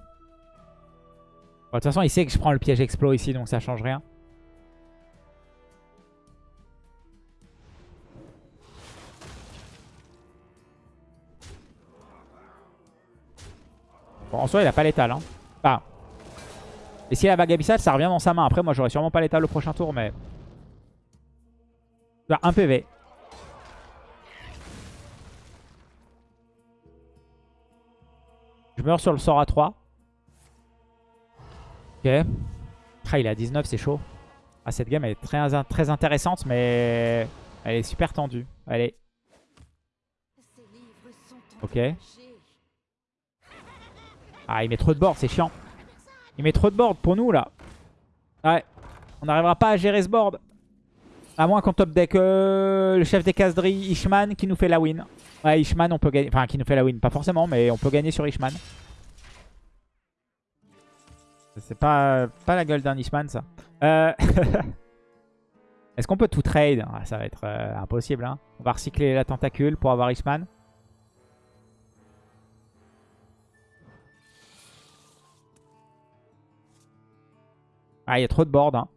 de toute façon, il sait que je prends le piège explo ici, donc ça change rien. Il a pas l'étal. Hein. Enfin. Et s'il a la vague abyssale, ça revient dans sa main. Après, moi, j'aurais sûrement pas l'étal le prochain tour, mais... Un PV. Je meurs sur le sort à 3. Ok. Ah, il est à 19, c'est chaud. Ah, cette game, elle est très, très intéressante, mais elle est super tendue. Allez. Ok. Ah, il met trop de board, c'est chiant. Il met trop de board pour nous, là. Ouais. On n'arrivera pas à gérer ce board. À moins qu'on top deck euh, le chef des caseries, Ishman, qui nous fait la win. Ouais, Ishman, on peut gagner. Enfin, qui nous fait la win. Pas forcément, mais on peut gagner sur Ishman. C'est pas, pas la gueule d'un Ishman, ça. Euh, (laughs) est-ce qu'on peut tout trade? Ah, Ça va être euh, impossible. Hein. On va recycler la tentacule pour avoir Ishman. Ah, il y a trop de board. Hein.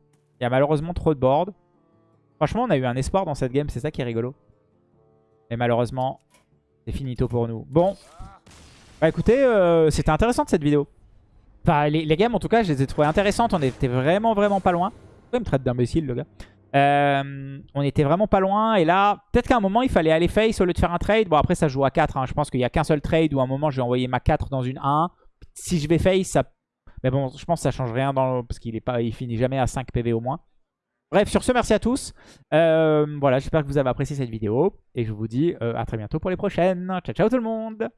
Il y a malheureusement trop de board. Franchement, on a eu un espoir dans cette game. C'est ça qui est rigolo. Mais malheureusement, c'est finito pour nous. Bon. Bah écoutez, euh, c'était intéressant cette vidéo. Enfin, les, games, en tout cas, je les ai trouvées intéressantes. On était vraiment, vraiment pas loin. Il me traite d'imbécile, le gars. Euh, on était vraiment pas loin. Et là, peut-être qu'à un moment, il fallait aller face au lieu de faire un trade. Bon, après, ça joue à 4. Hein. Je pense qu'il n'y a qu'un seul trade où à un moment, j'ai envoyé ma 4 dans une 1. Si je vais face, ça mais bon, je pense que ça change rien dans parce qu'il pas, il finit jamais à 5 PV au moins. Bref, sur ce, merci à tous. Euh, voilà, j'espère que vous avez apprécié cette vidéo. Et je vous dis euh, à très bientôt pour les prochaines. Ciao, ciao tout le monde